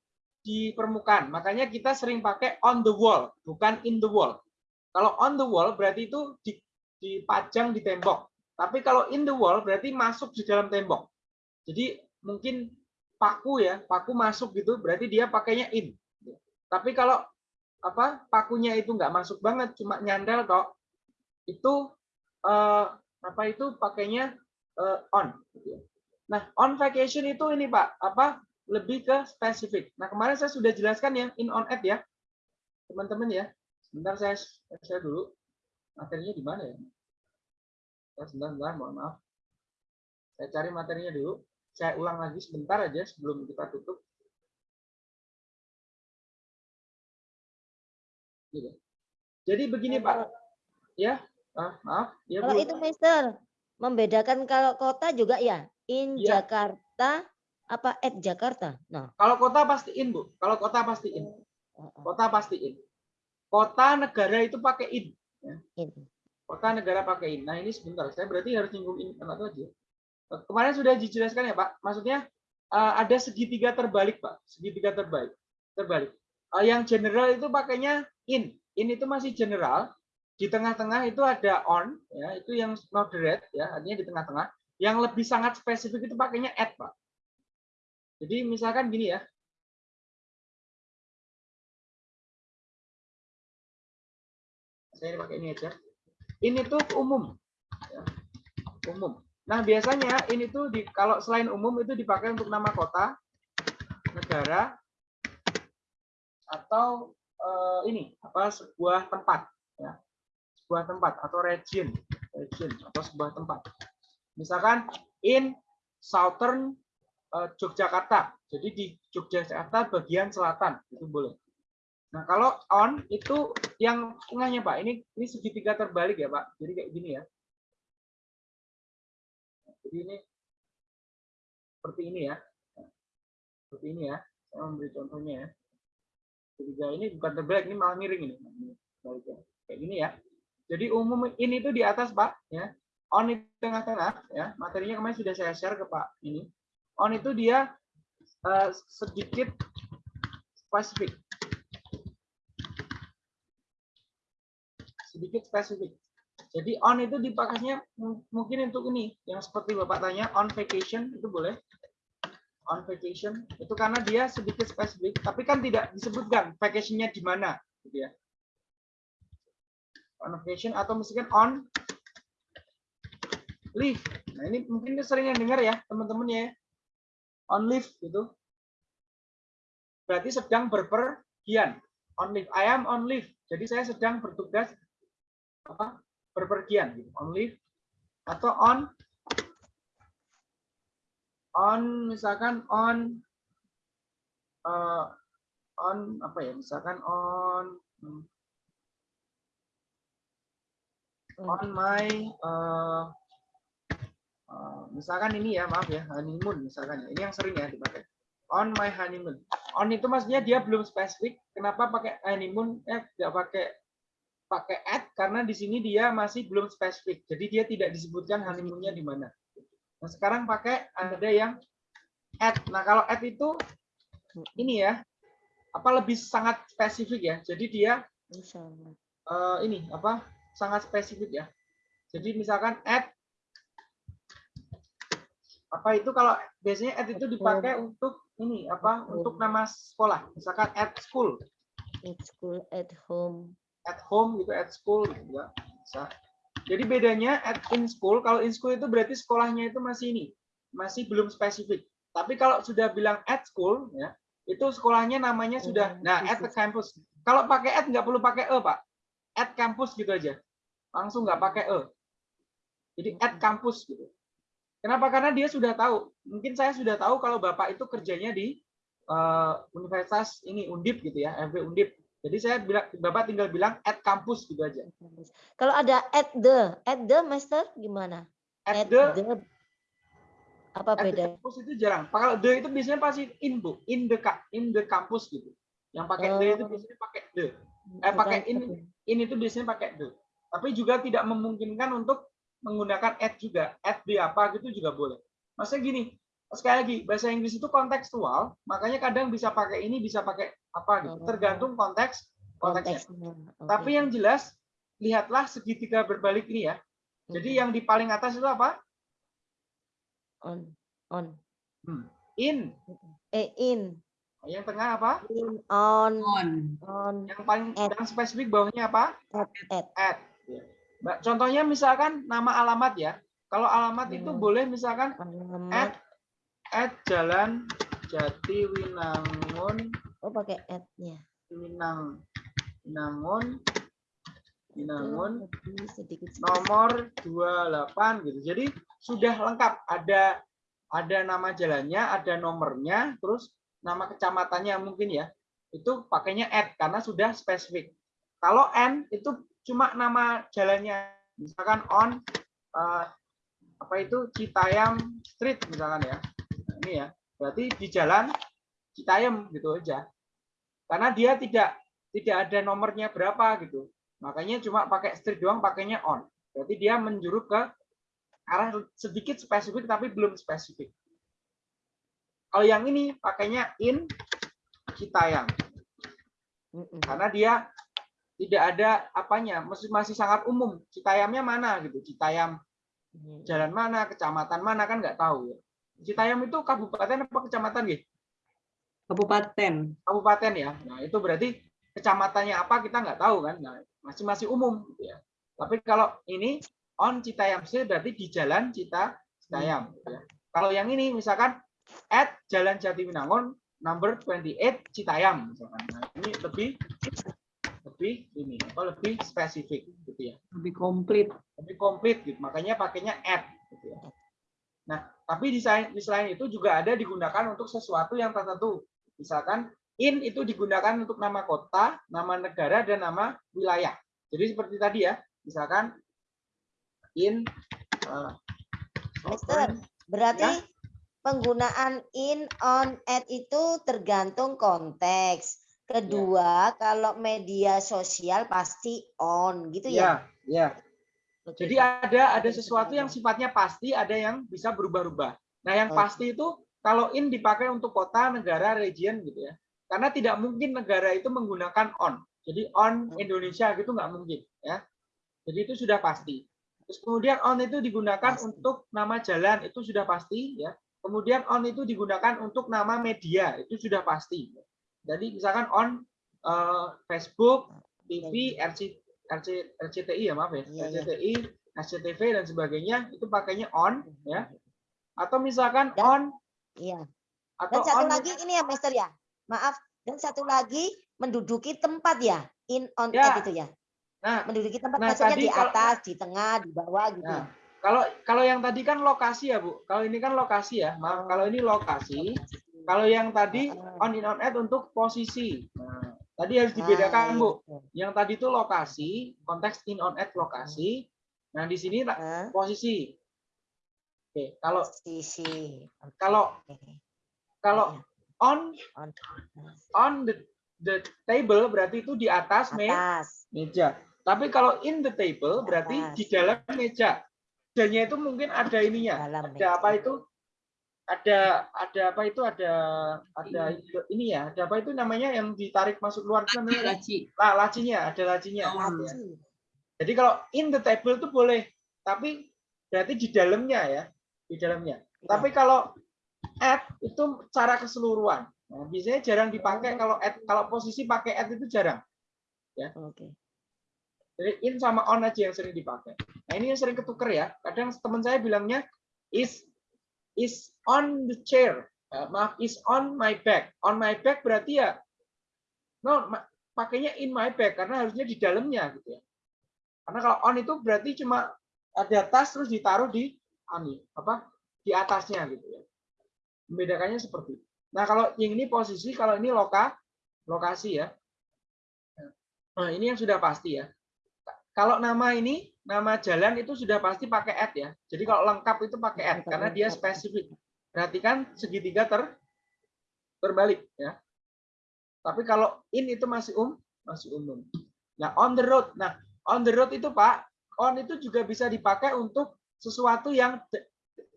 di permukaan. Makanya kita sering pakai on the wall, bukan in the wall. Kalau on the wall berarti itu di- dipajang di tembok. Tapi kalau in the wall berarti masuk di dalam tembok. Jadi mungkin paku ya, paku masuk gitu, berarti dia pakainya in. Tapi kalau apa pakunya itu nggak masuk banget, cuma nyandal kok, itu eh, apa itu pakainya eh, on. ya. Nah, on vacation itu ini Pak, apa lebih ke spesifik. Nah, kemarin saya sudah jelaskan yang in on at ya. Teman-teman ya. Sebentar saya saya dulu. Materinya di mana ya? Ya, sebentar, sebentar, mohon maaf. Saya cari materinya dulu. Saya ulang lagi sebentar aja sebelum kita tutup. Gitu. Jadi begini Pak. Ya, ah, maaf. Ya, kalau Bu. itu Mister, membedakan kalau kota juga ya, in Iya. Jakarta apa at Jakarta. Nah, Kalau kota pasti in, Bu. Kalau kota pasti in. Kota pasti in. Kota negara itu pakai in. ya. in. Kota negara pakai in. Nah, ini sebentar. Saya berarti harus nyinggung in atau aja. Kemarin sudah dijelaskan ya, Pak. Maksudnya eh, ada segitiga terbalik, Pak. Segitiga terbalik. Terbalik. Eh, yang general itu pakainya in. In itu masih general. Di tengah-tengah itu ada on, ya, itu yang moderate, ya, artinya di tengah-tengah. Yang lebih sangat spesifik itu pakainya at, Pak. Jadi misalkan gini ya, saya pakai ini aja. Ini tuh umum, ya. umum. Nah biasanya ini tuh di kalau selain umum itu dipakai untuk nama kota, negara, atau eh, ini apa sebuah tempat, ya. sebuah tempat atau region, region atau sebuah tempat. Misalkan in southern eh, Yogyakarta, jadi di Yogyakarta bagian selatan itu boleh. Nah, kalau on itu yang tengahnya, Pak. Ini ini segitiga terbalik ya, Pak. Jadi kayak gini ya. Jadi ini seperti ini ya. Seperti ini ya. Saya memberi contohnya ya. Segitiga ini bukan terbalik, ini malah miring ini. Balik ya. Kayak gini ya. Jadi umum ini itu di atas, Pak, ya. On itu tengah-tengah ya. Materinya kemarin sudah saya share ke Pak ini. On itu dia eh, sedikit spesifik. Sedikit spesifik. Jadi on itu dipakainya mung- mungkin untuk ini yang seperti Bapak tanya on vacation itu boleh. On vacation itu karena dia sedikit spesifik, tapi kan tidak disebutkan vacationnya di mana, gitu ya. On vacation atau misalkan on leave. Nah ini mungkin sering dengar ya teman-teman ya. On leave gitu. Berarti sedang berpergian. On leave. I am on leave. Jadi saya sedang bertugas apa? Berpergian gitu. on leave atau on on misalkan on eh, on apa ya? Misalkan on hmm, on my eh, eh, misalkan ini ya maaf ya honeymoon misalkan ya. Ini yang sering ya dipakai. On my honeymoon. On itu maksudnya dia belum spesifik kenapa pakai honeymoon eh nggak pakai pakai at karena di sini dia masih belum spesifik. Jadi dia tidak disebutkan honeymoonnya di mana. Nah sekarang pakai ada yang at. Nah kalau at itu ini ya apa lebih sangat spesifik ya? Jadi dia eh, ini apa sangat spesifik ya. Jadi misalkan at apa itu kalau biasanya at itu dipakai untuk ini apa untuk nama sekolah. Misalkan at school. At school, at home. At home gitu at school gitu ya bisa jadi bedanya at in school kalau in school itu berarti sekolahnya itu masih ini masih belum spesifik. Tapi kalau sudah bilang at school ya itu sekolahnya namanya sudah nah at the campus. Kalau pakai at nggak perlu pakai e pak. At campus gitu aja. Langsung nggak pakai e. Jadi at campus gitu. Kenapa? Karena dia sudah tahu. Mungkin saya sudah tahu kalau bapak itu kerjanya di eh, universitas ini undip gitu ya FB undip jadi saya bilang bapak tinggal bilang at kampus gitu aja. Kalau ada at the, at the master gimana? at the apa at the beda? campus itu jarang. Kalau the itu biasanya pasti in bu. In the in the campus gitu. Yang pakai the itu Oh. biasanya pakai the. Eh pakai in in itu biasanya pakai the. Tapi juga tidak memungkinkan untuk menggunakan at juga. At the apa gitu juga boleh. Maksudnya gini sekali lagi bahasa Inggris itu kontekstual makanya kadang bisa pakai ini bisa pakai apa gitu. Tergantung konteks konteksnya. Konteksnya. Oke. tapi yang jelas lihatlah segitiga berbalik ini ya. Jadi yang di paling atas itu apa? On on. Hmm, in. Eh in. Yang tengah apa? In on. On. on. Yang paling yang spesifik bawahnya apa? At at. At. Ya. Mbak, contohnya misalkan nama alamat ya. Kalau alamat itu Hmm. boleh misalkan alamat. at at jalan Jatiwinangun oh pakai at-nya. Winang Winangun Winangun sedikit nomor 28 gitu. Jadi sudah lengkap ada ada nama jalannya, ada nomornya, terus nama kecamatannya mungkin ya. Itu pakainya at karena sudah spesifik. Kalau n itu cuma nama jalannya. Misalkan on eh, apa itu Citayam Street misalkan ya. Ini ya. Berarti di jalan Citayam gitu aja. Karena dia tidak tidak ada nomornya berapa gitu. Makanya cuma pakai street doang pakainya on. Berarti dia menjuru ke arah sedikit spesifik tapi belum spesifik. Kalau yang ini pakainya in Citayam. Karena dia tidak ada apanya, masih masih sangat umum. Citayamnya mana gitu? Citayam jalan mana, kecamatan mana kan nggak tahu ya. Citayam itu kabupaten apa kecamatan gitu? Kabupaten. Kabupaten ya. Nah, itu berarti kecamatannya apa kita nggak tahu kan. Nah, masih masih umum gitu ya. Tapi kalau ini on Citayam Street berarti di jalan Cita Citayam gitu ya. Kalau yang ini misalkan at Jalan Jatiwinangun number 28 Citayam misalkan. Nah, ini lebih lebih ini apa lebih spesifik gitu ya. Lebih komplit. Lebih komplit gitu. Makanya pakainya at gitu ya. Nah, tapi di selain, di selain itu juga ada digunakan untuk sesuatu yang tertentu. Misalkan in itu digunakan untuk nama kota, nama negara dan nama wilayah. Jadi seperti tadi ya, misalkan in Mister, berarti Ya. penggunaan in, on, at itu tergantung konteks. Kedua, kalau media sosial pasti on, gitu ya? Ya, ya. Jadi ada ada sesuatu yang sifatnya pasti, ada yang bisa berubah-ubah. Nah, yang pasti itu kalau in dipakai untuk kota, negara, region gitu ya. Karena tidak mungkin negara itu menggunakan on. Jadi on Indonesia gitu nggak mungkin ya. Jadi itu sudah pasti. Terus kemudian on itu digunakan untuk nama jalan itu sudah pasti ya. Kemudian on itu digunakan untuk nama media itu sudah pasti. Jadi misalkan on eh, Facebook, TV, RC, RC, RCTI ya maaf ya, Iya, iya. RCTI, SCTV dan sebagainya itu pakainya on ya. Atau misalkan on Iya. atau Dan satu on lagi ini ya, Mister ya. Maaf. Dan satu lagi menduduki tempat ya, in, on, Ya. itu ya. Nah, Menduduki tempat nah, maksudnya tadi di kalau- atas, di tengah, di bawah gitu. Nah, ya. Kalau kalau yang tadi kan lokasi ya Bu. Kalau ini kan lokasi ya. Maaf kalau ini lokasi. Kalau yang tadi on in on at untuk posisi. Nah, tadi harus dibedakan Bu. Yang tadi itu lokasi, konteks in on at lokasi. Nah di sini posisi. Oke, kalau Sisi. Oke, kalau kalau on On on the the table berarti itu di atas atas. meja. Tapi kalau in the table berarti Atas. di dalam meja. Mejanya itu mungkin ada ininya. Dalam ada apa itu? Ada ada apa itu ada ada ini ya. Ada apa itu namanya yang ditarik masuk keluar itu namanya Laci. lah lacinya, ada lacinya. Laci. Jadi kalau in the table itu boleh, tapi berarti di dalamnya ya, di dalamnya. Iya. Tapi kalau at itu cara keseluruhan. Nah, biasanya jarang dipakai kalau at kalau posisi pakai at itu jarang. Oke. Jadi in sama on aja yang sering dipakai. Nah ini yang sering ketuker ya. Kadang teman saya bilangnya is is on the chair. Eh, maaf, is on my back. On my back berarti ya no pakainya in my back karena harusnya di dalamnya gitu ya. Karena kalau on itu berarti cuma ada tas terus ditaruh di ani apa di atasnya gitu ya. Membedakannya seperti. itu. Nah kalau yang ini posisi, kalau ini loka lokasi ya. Nah ini yang sudah pasti ya kalau nama ini nama jalan itu sudah pasti pakai at ya. Jadi kalau lengkap itu pakai at karena dia spesifik. Perhatikan segitiga ter terbalik ya. Tapi kalau in itu masih um masih umum. Nah on the road. Nah on the road itu Pak, on itu juga bisa dipakai untuk sesuatu yang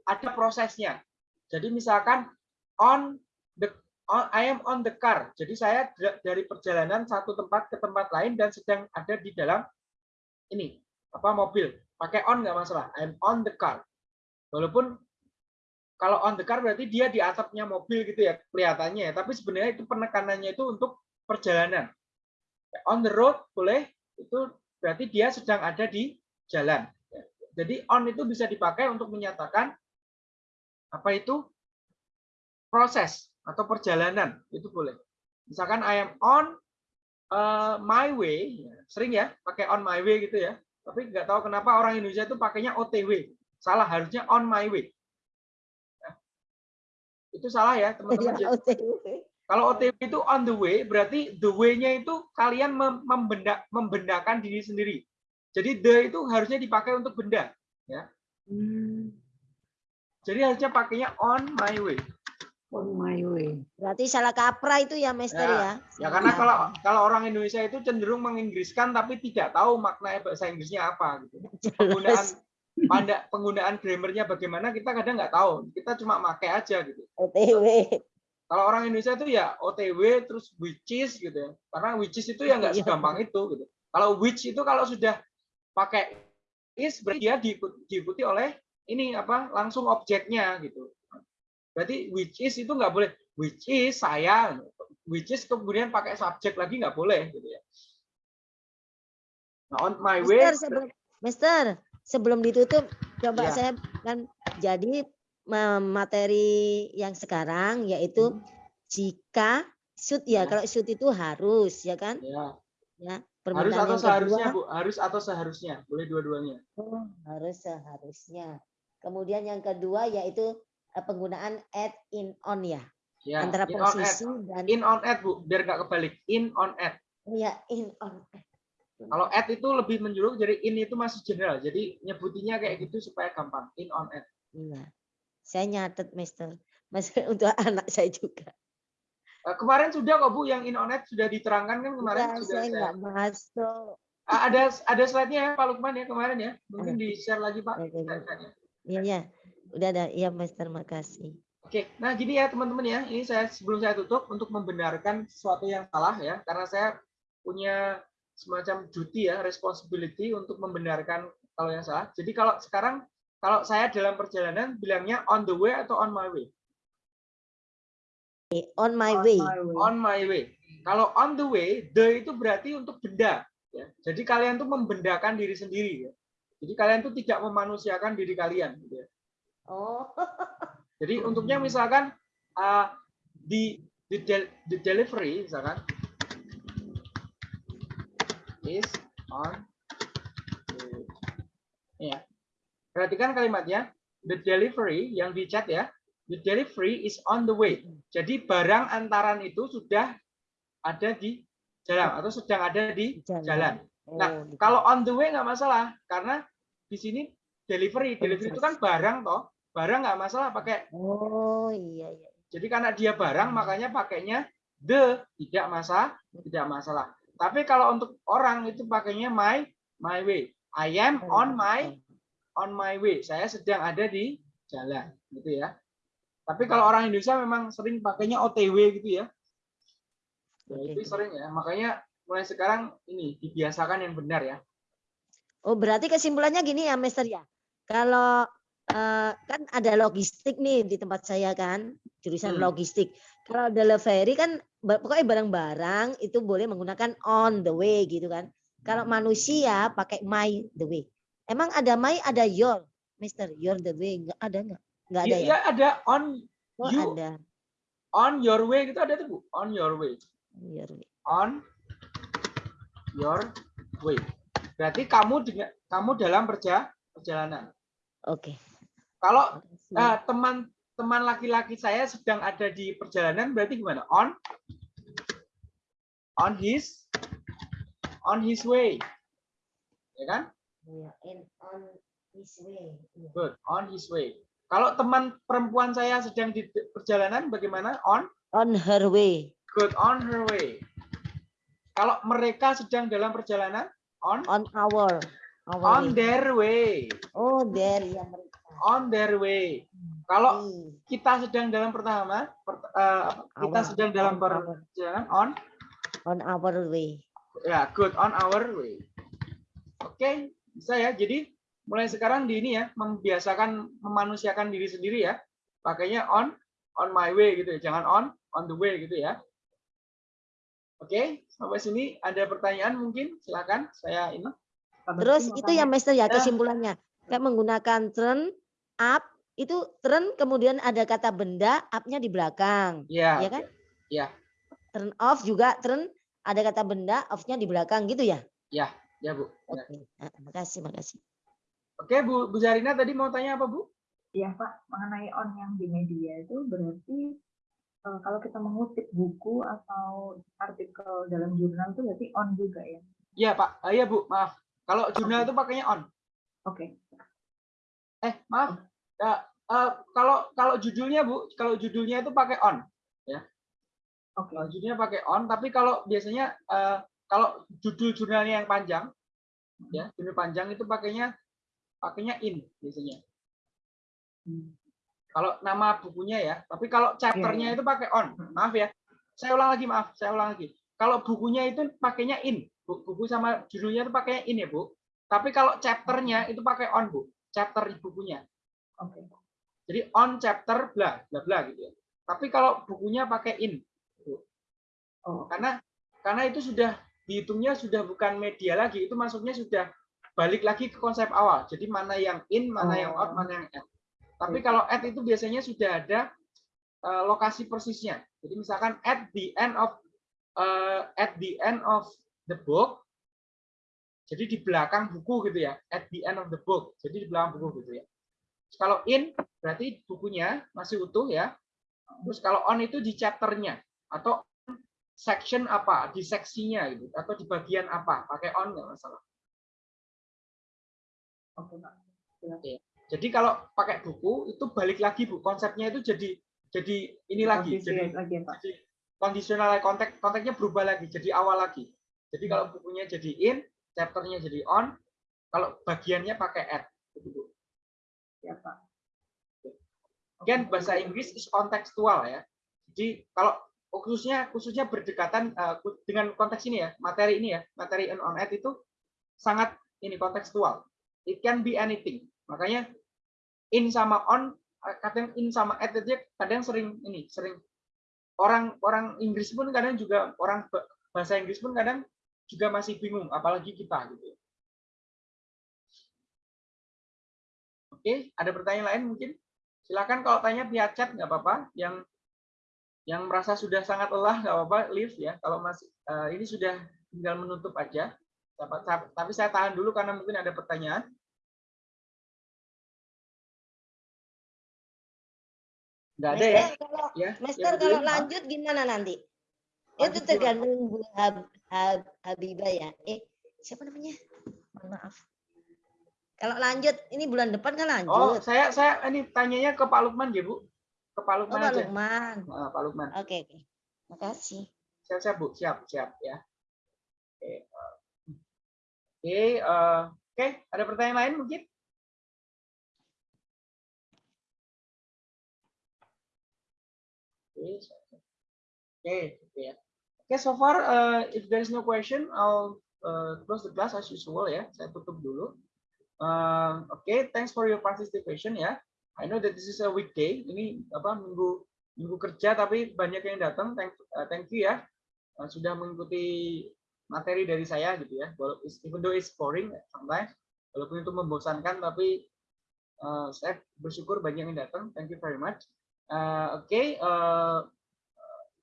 ada prosesnya. Jadi misalkan on the on, I am on the car. Jadi saya da- dari perjalanan satu tempat ke tempat lain dan sedang ada di dalam ini apa mobil. Pakai on nggak masalah. I'm on the car. Walaupun kalau on the car berarti dia di atapnya mobil gitu ya kelihatannya ya. Tapi sebenarnya itu penekanannya itu untuk perjalanan. On the road boleh itu berarti dia sedang ada di jalan. Jadi on itu bisa dipakai untuk menyatakan apa itu? Proses atau perjalanan itu boleh. Misalkan I am on uh, my way sering ya pakai on my way gitu ya tapi nggak tahu kenapa orang Indonesia itu pakainya OTW salah harusnya on my way. Ya. itu salah ya teman-teman. Ya, kalau OTW itu on the way berarti the way-nya itu kalian mem- membenda membendakan diri sendiri. Jadi the itu harusnya dipakai untuk benda ya. Jadi harusnya pakainya on my way On my way. Berarti salah kaprah itu ya, Master ya. Ya karena kalau kalau orang Indonesia itu cenderung menginggriskan tapi tidak tahu makna bahasa Inggrisnya apa gitu. Penggunaan pada penggunaan grammarnya bagaimana kita kadang nggak tahu. Kita cuma pakai aja gitu. OTW. Kalau orang Indonesia itu ya OTW terus which is gitu ya. Karena which is itu ya nggak Iya. segampang itu gitu. Kalau which itu kalau sudah pakai is berarti dia diikut- diikuti oleh ini apa langsung objeknya gitu. Berarti which is itu nggak boleh which is saya, which is kemudian pakai subjek lagi nggak boleh gitu ya. Nah, on my way. Mister, sebelum, Mister, sebelum ditutup, coba Ya. saya kan jadi ma- materi yang sekarang yaitu Hmm. jika should ya, kalau should itu harus ya kan? Ya. Ya, Harus atau seharusnya, kedua Bu? Harus atau seharusnya? Boleh dua-duanya. oh, harus seharusnya. Kemudian yang kedua yaitu penggunaan add in on ya, Ya, antara in on posisi dan In on at, Bu, biar nggak kebalik. In on at. ya in on add. Kalau at itu lebih menjuruk, jadi in itu masih general. Jadi nyebutinya kayak gitu supaya gampang. In on at. Iya. Saya nyatet, Mister. Mas untuk anak saya juga. Eh, kemarin sudah kok Bu, yang in on at sudah diterangkan kan kemarin Enggak, sudah saya saya. nggak masuk. Ah, ada ada slide-nya ya Pak Lukman ya kemarin ya. Mungkin Ada. di share lagi Pak. Iya, iya. Udah ada. Iya, Mister. Makasih. Oke, nah gini ya teman-teman ya. Ini saya sebelum saya tutup untuk membenarkan sesuatu yang salah ya, karena saya punya semacam duty ya, responsibility untuk membenarkan kalau yang salah. Jadi kalau sekarang kalau saya dalam perjalanan bilangnya on the way atau on my way? On my way. On my way. Kalau on the way, the itu berarti untuk benda. Ya. Jadi kalian tuh membendakan diri sendiri. Ya. Jadi kalian tuh tidak memanusiakan diri kalian. Gitu ya. Oh. Jadi untuknya misalkan uh, di di, del- di delivery misalkan is on the- ya. Perhatikan kalimatnya. The delivery yang di chat ya. The delivery is on the way. Jadi barang antaran itu sudah ada di jalan atau sedang ada di Jalan. jalan. Nah, Oh, gitu. kalau on the way nggak masalah karena di sini delivery. Delivery itu kan barang toh. Barang nggak masalah pakai. Oh iya iya. Jadi karena dia barang makanya pakainya the tidak masalah, tidak masalah. Tapi kalau untuk orang itu pakainya my my way. I am on my on my way. Saya sedang ada di jalan, gitu ya. Tapi kalau orang Indonesia memang sering pakainya OTW gitu ya. Ya, itu sering ya. Makanya mulai sekarang ini dibiasakan yang benar ya. Oh berarti kesimpulannya gini ya, Mister ya. Kalau eh, kan ada logistik nih di tempat saya kan, jurusan Hmm. logistik. Kalau delivery kan pokoknya barang-barang itu boleh menggunakan on the way gitu kan. Kalau manusia pakai my the way. Emang ada my ada your, Mister, your the way nggak ada nggak? Nggak ada Iya, ya? iya, ada on Oh you ada. on your way gitu ada tuh Bu. On your way. Your way. on your way. Berarti kamu dengan kamu dalam perja, perjalanan. Oke. Kalau Makasih. eh, teman-teman laki-laki saya sedang ada di perjalanan, berarti gimana? On on his on his way. Ya kan? Iya, on his way. Iya. Good. On his way. Kalau teman perempuan saya sedang di perjalanan, bagaimana? On On her way. good on her way. Kalau mereka sedang dalam perjalanan, on On our. our on way. their way. Oh, there ya mereka. On their way. Kalau Hmm. kita sedang dalam pertama, per- eh, apa, kita Our- sedang dalam perjalanan on, on our way. ya good on our way. Oke, bisa ya. Jadi mulai sekarang di ini ya, membiasakan memanusiakan diri sendiri ya. Pakainya on, on my way gitu ya. Jangan on, on the way gitu ya. Oke, sampai sini ada pertanyaan mungkin? Silakan. Saya ini. Terus itu ya Master ya Ya. kesimpulannya. Kayak menggunakan turn up itu turn kemudian ada kata benda up-nya di belakang. Ya. Ya kan? Ya. Turn off juga turn ada kata benda off-nya di belakang gitu ya. Ya, ya Bu. Ya. Oke. Ah, makasih, makasih. Oke, Bu, Bu Zarina tadi mau tanya apa Bu? Iya Pak, mengenai on yang di media itu berarti eh, kalau kita mengutip buku atau artikel dalam jurnal itu berarti on juga ya? Iya Pak, Ah, iya Bu, maaf. Kalau jurnal itu pakainya on. Oke. Eh, maaf. Ya, eh, kalau kalau judulnya Bu, kalau judulnya itu pakai on, ya. Oke. Kalau judulnya pakai on, tapi kalau biasanya eh, kalau judul jurnalnya yang panjang, ya, judul panjang itu pakainya pakainya in biasanya. Hmm. Kalau nama bukunya ya, tapi kalau chapternya iya. itu pakai on. Maaf ya. Saya ulang lagi, maaf. Saya ulang lagi. Kalau bukunya itu pakainya in. Bu- Buku sama judulnya itu pakainya in ya, Bu. Tapi kalau chapternya itu pakai on, Bu. Chapter di bukunya. Oke. Jadi on chapter bla bla bla gitu ya. Tapi kalau bukunya pakai in. Oh. Karena karena itu sudah dihitungnya sudah bukan media lagi, itu masuknya sudah balik lagi ke konsep awal. Jadi mana yang in, mana yang out, Oh. mana yang add. Tapi kalau add itu biasanya sudah ada eh, lokasi persisnya. Jadi misalkan at the end of eh, at the end of the book. Jadi di belakang buku gitu ya. At the end of the book. Jadi di belakang buku gitu ya. Kalau in berarti bukunya masih utuh ya. Terus kalau on itu di chapternya atau section apa di seksinya gitu atau di bagian apa pakai on nggak masalah. Oke Pak. Jadi kalau pakai buku itu balik lagi bu konsepnya itu jadi jadi ini lagi jadi lagi Pak. jadi kondisional konteks konteksnya berubah lagi jadi awal lagi. Jadi kalau bukunya jadi in, chapternya jadi on, kalau bagiannya pakai at. Ya Pak. Bahasa Inggris is kontekstual ya. Jadi kalau khususnya khususnya berdekatan eh, dengan konteks ini ya, materi ini ya, materi on at itu sangat ini kontekstual. It can be anything. Makanya in sama on eh, kadang in sama at itu kadang sering ini sering orang orang Inggris pun kadang juga orang ba- bahasa Inggris pun kadang juga masih bingung apalagi kita gitu. Oke, ada pertanyaan lain mungkin? Silakan kalau tanya via chat nggak apa-apa. Yang yang merasa sudah sangat lelah nggak apa-apa, leave ya. Kalau masih uh, ini sudah tinggal menutup aja. Tapi saya tahan dulu karena mungkin ada pertanyaan. Nggak ada ya? Ya Master ya, kalau lanjut gimana nanti? Itu tergantung Bu Habibah ya. Eh, siapa namanya? Maaf. Kalau lanjut, ini bulan depan kan Oh, lanjut. saya saya ini tanyanya ke Pak Lukman ya, Bu. Ke Pak Oh, Lukman Pak aja. Lukman. Nah, Pak Lukman. Oke, oke. Makasih. Siap, siap, Bu. Siap, siap ya. Oke. eh, Oke, eh, oke, ada pertanyaan lain mungkin? Oke, siap, siap. oke, oke ya. Oke, so far uh, if there is no question, I'll uh, close the class as usual ya. Saya tutup dulu. Um, Oke, thanks for your participation ya. I know that this is a weekday. Ini apa minggu minggu kerja tapi banyak yang datang. Thank, uh, thank you ya uh, sudah mengikuti materi dari saya gitu ya. Walau even though it's boring sometimes, walaupun itu membosankan tapi uh, saya bersyukur banyak yang datang. Thank you very much. Uh, Oke, uh,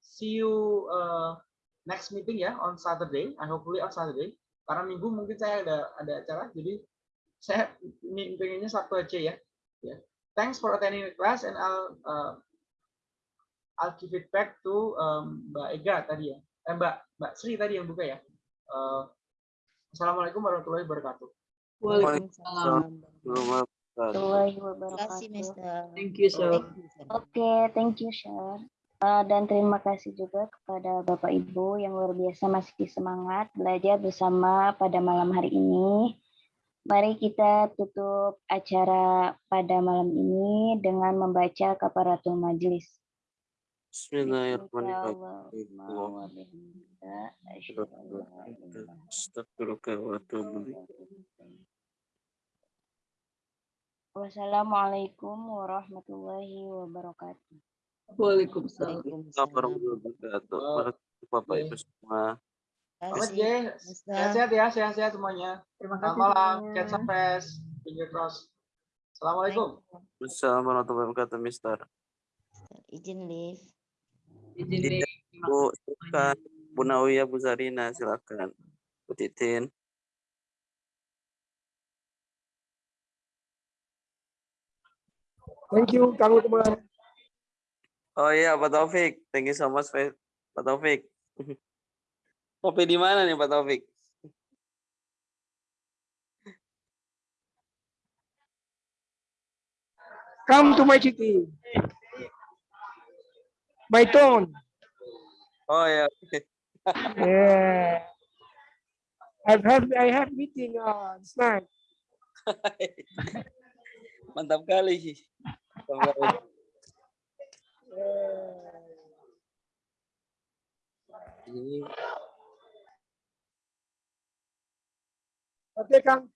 see you uh, next meeting ya on Saturday. I hopefully on Saturday. Karena minggu mungkin saya ada ada acara, jadi saya ini pengennya Sabtu aja ya. ya. Thanks for attending the class and I'll uh, I'll give it back to um, Mbak Ega tadi ya. Eh, Mbak Mbak Sri tadi yang buka ya. Uh, Assalamualaikum warahmatullahi wabarakatuh. Waalaikumsalam. warahmatullahi Terima kasih, wabarakatuh. Mister. Thank you, sir. Thank you, sir. Oke, thank you, Shar. Uh, dan terima kasih juga kepada Bapak Ibu yang luar biasa masih semangat belajar bersama pada malam hari ini. Mari kita tutup acara pada malam ini dengan membaca kaparatul majlis. Wassalamualaikum warahmatullahi wabarakatuh. Waalaikumsalam. Assalamualaikum warahmatullahi wabarakatuh. Bapak Ibu semua. Kasih, ya. Mister. Sehat-sehat ya, sehat-sehat semuanya. Terima Selamat malam. Catch up press. Finger cross. Assalamualaikum. Assalamualaikum warahmatullahi wabarakatuh, Mister. Izin live. Izin deh. Bu, silakan. Bu Nawiyah, Bu Zarina, silakan. Bu Titin. Thank you, Kang Lukman. Oh iya, Pak Taufik. Thank you so much, Pak Taufik. Kopi di mana nih Pak Taufik? Come to my city. My town. Oh ya. Yeah. yeah. I have I have meeting uh, this night. Mantap kali. Mantap kali. yeah. Ini Oke Kang,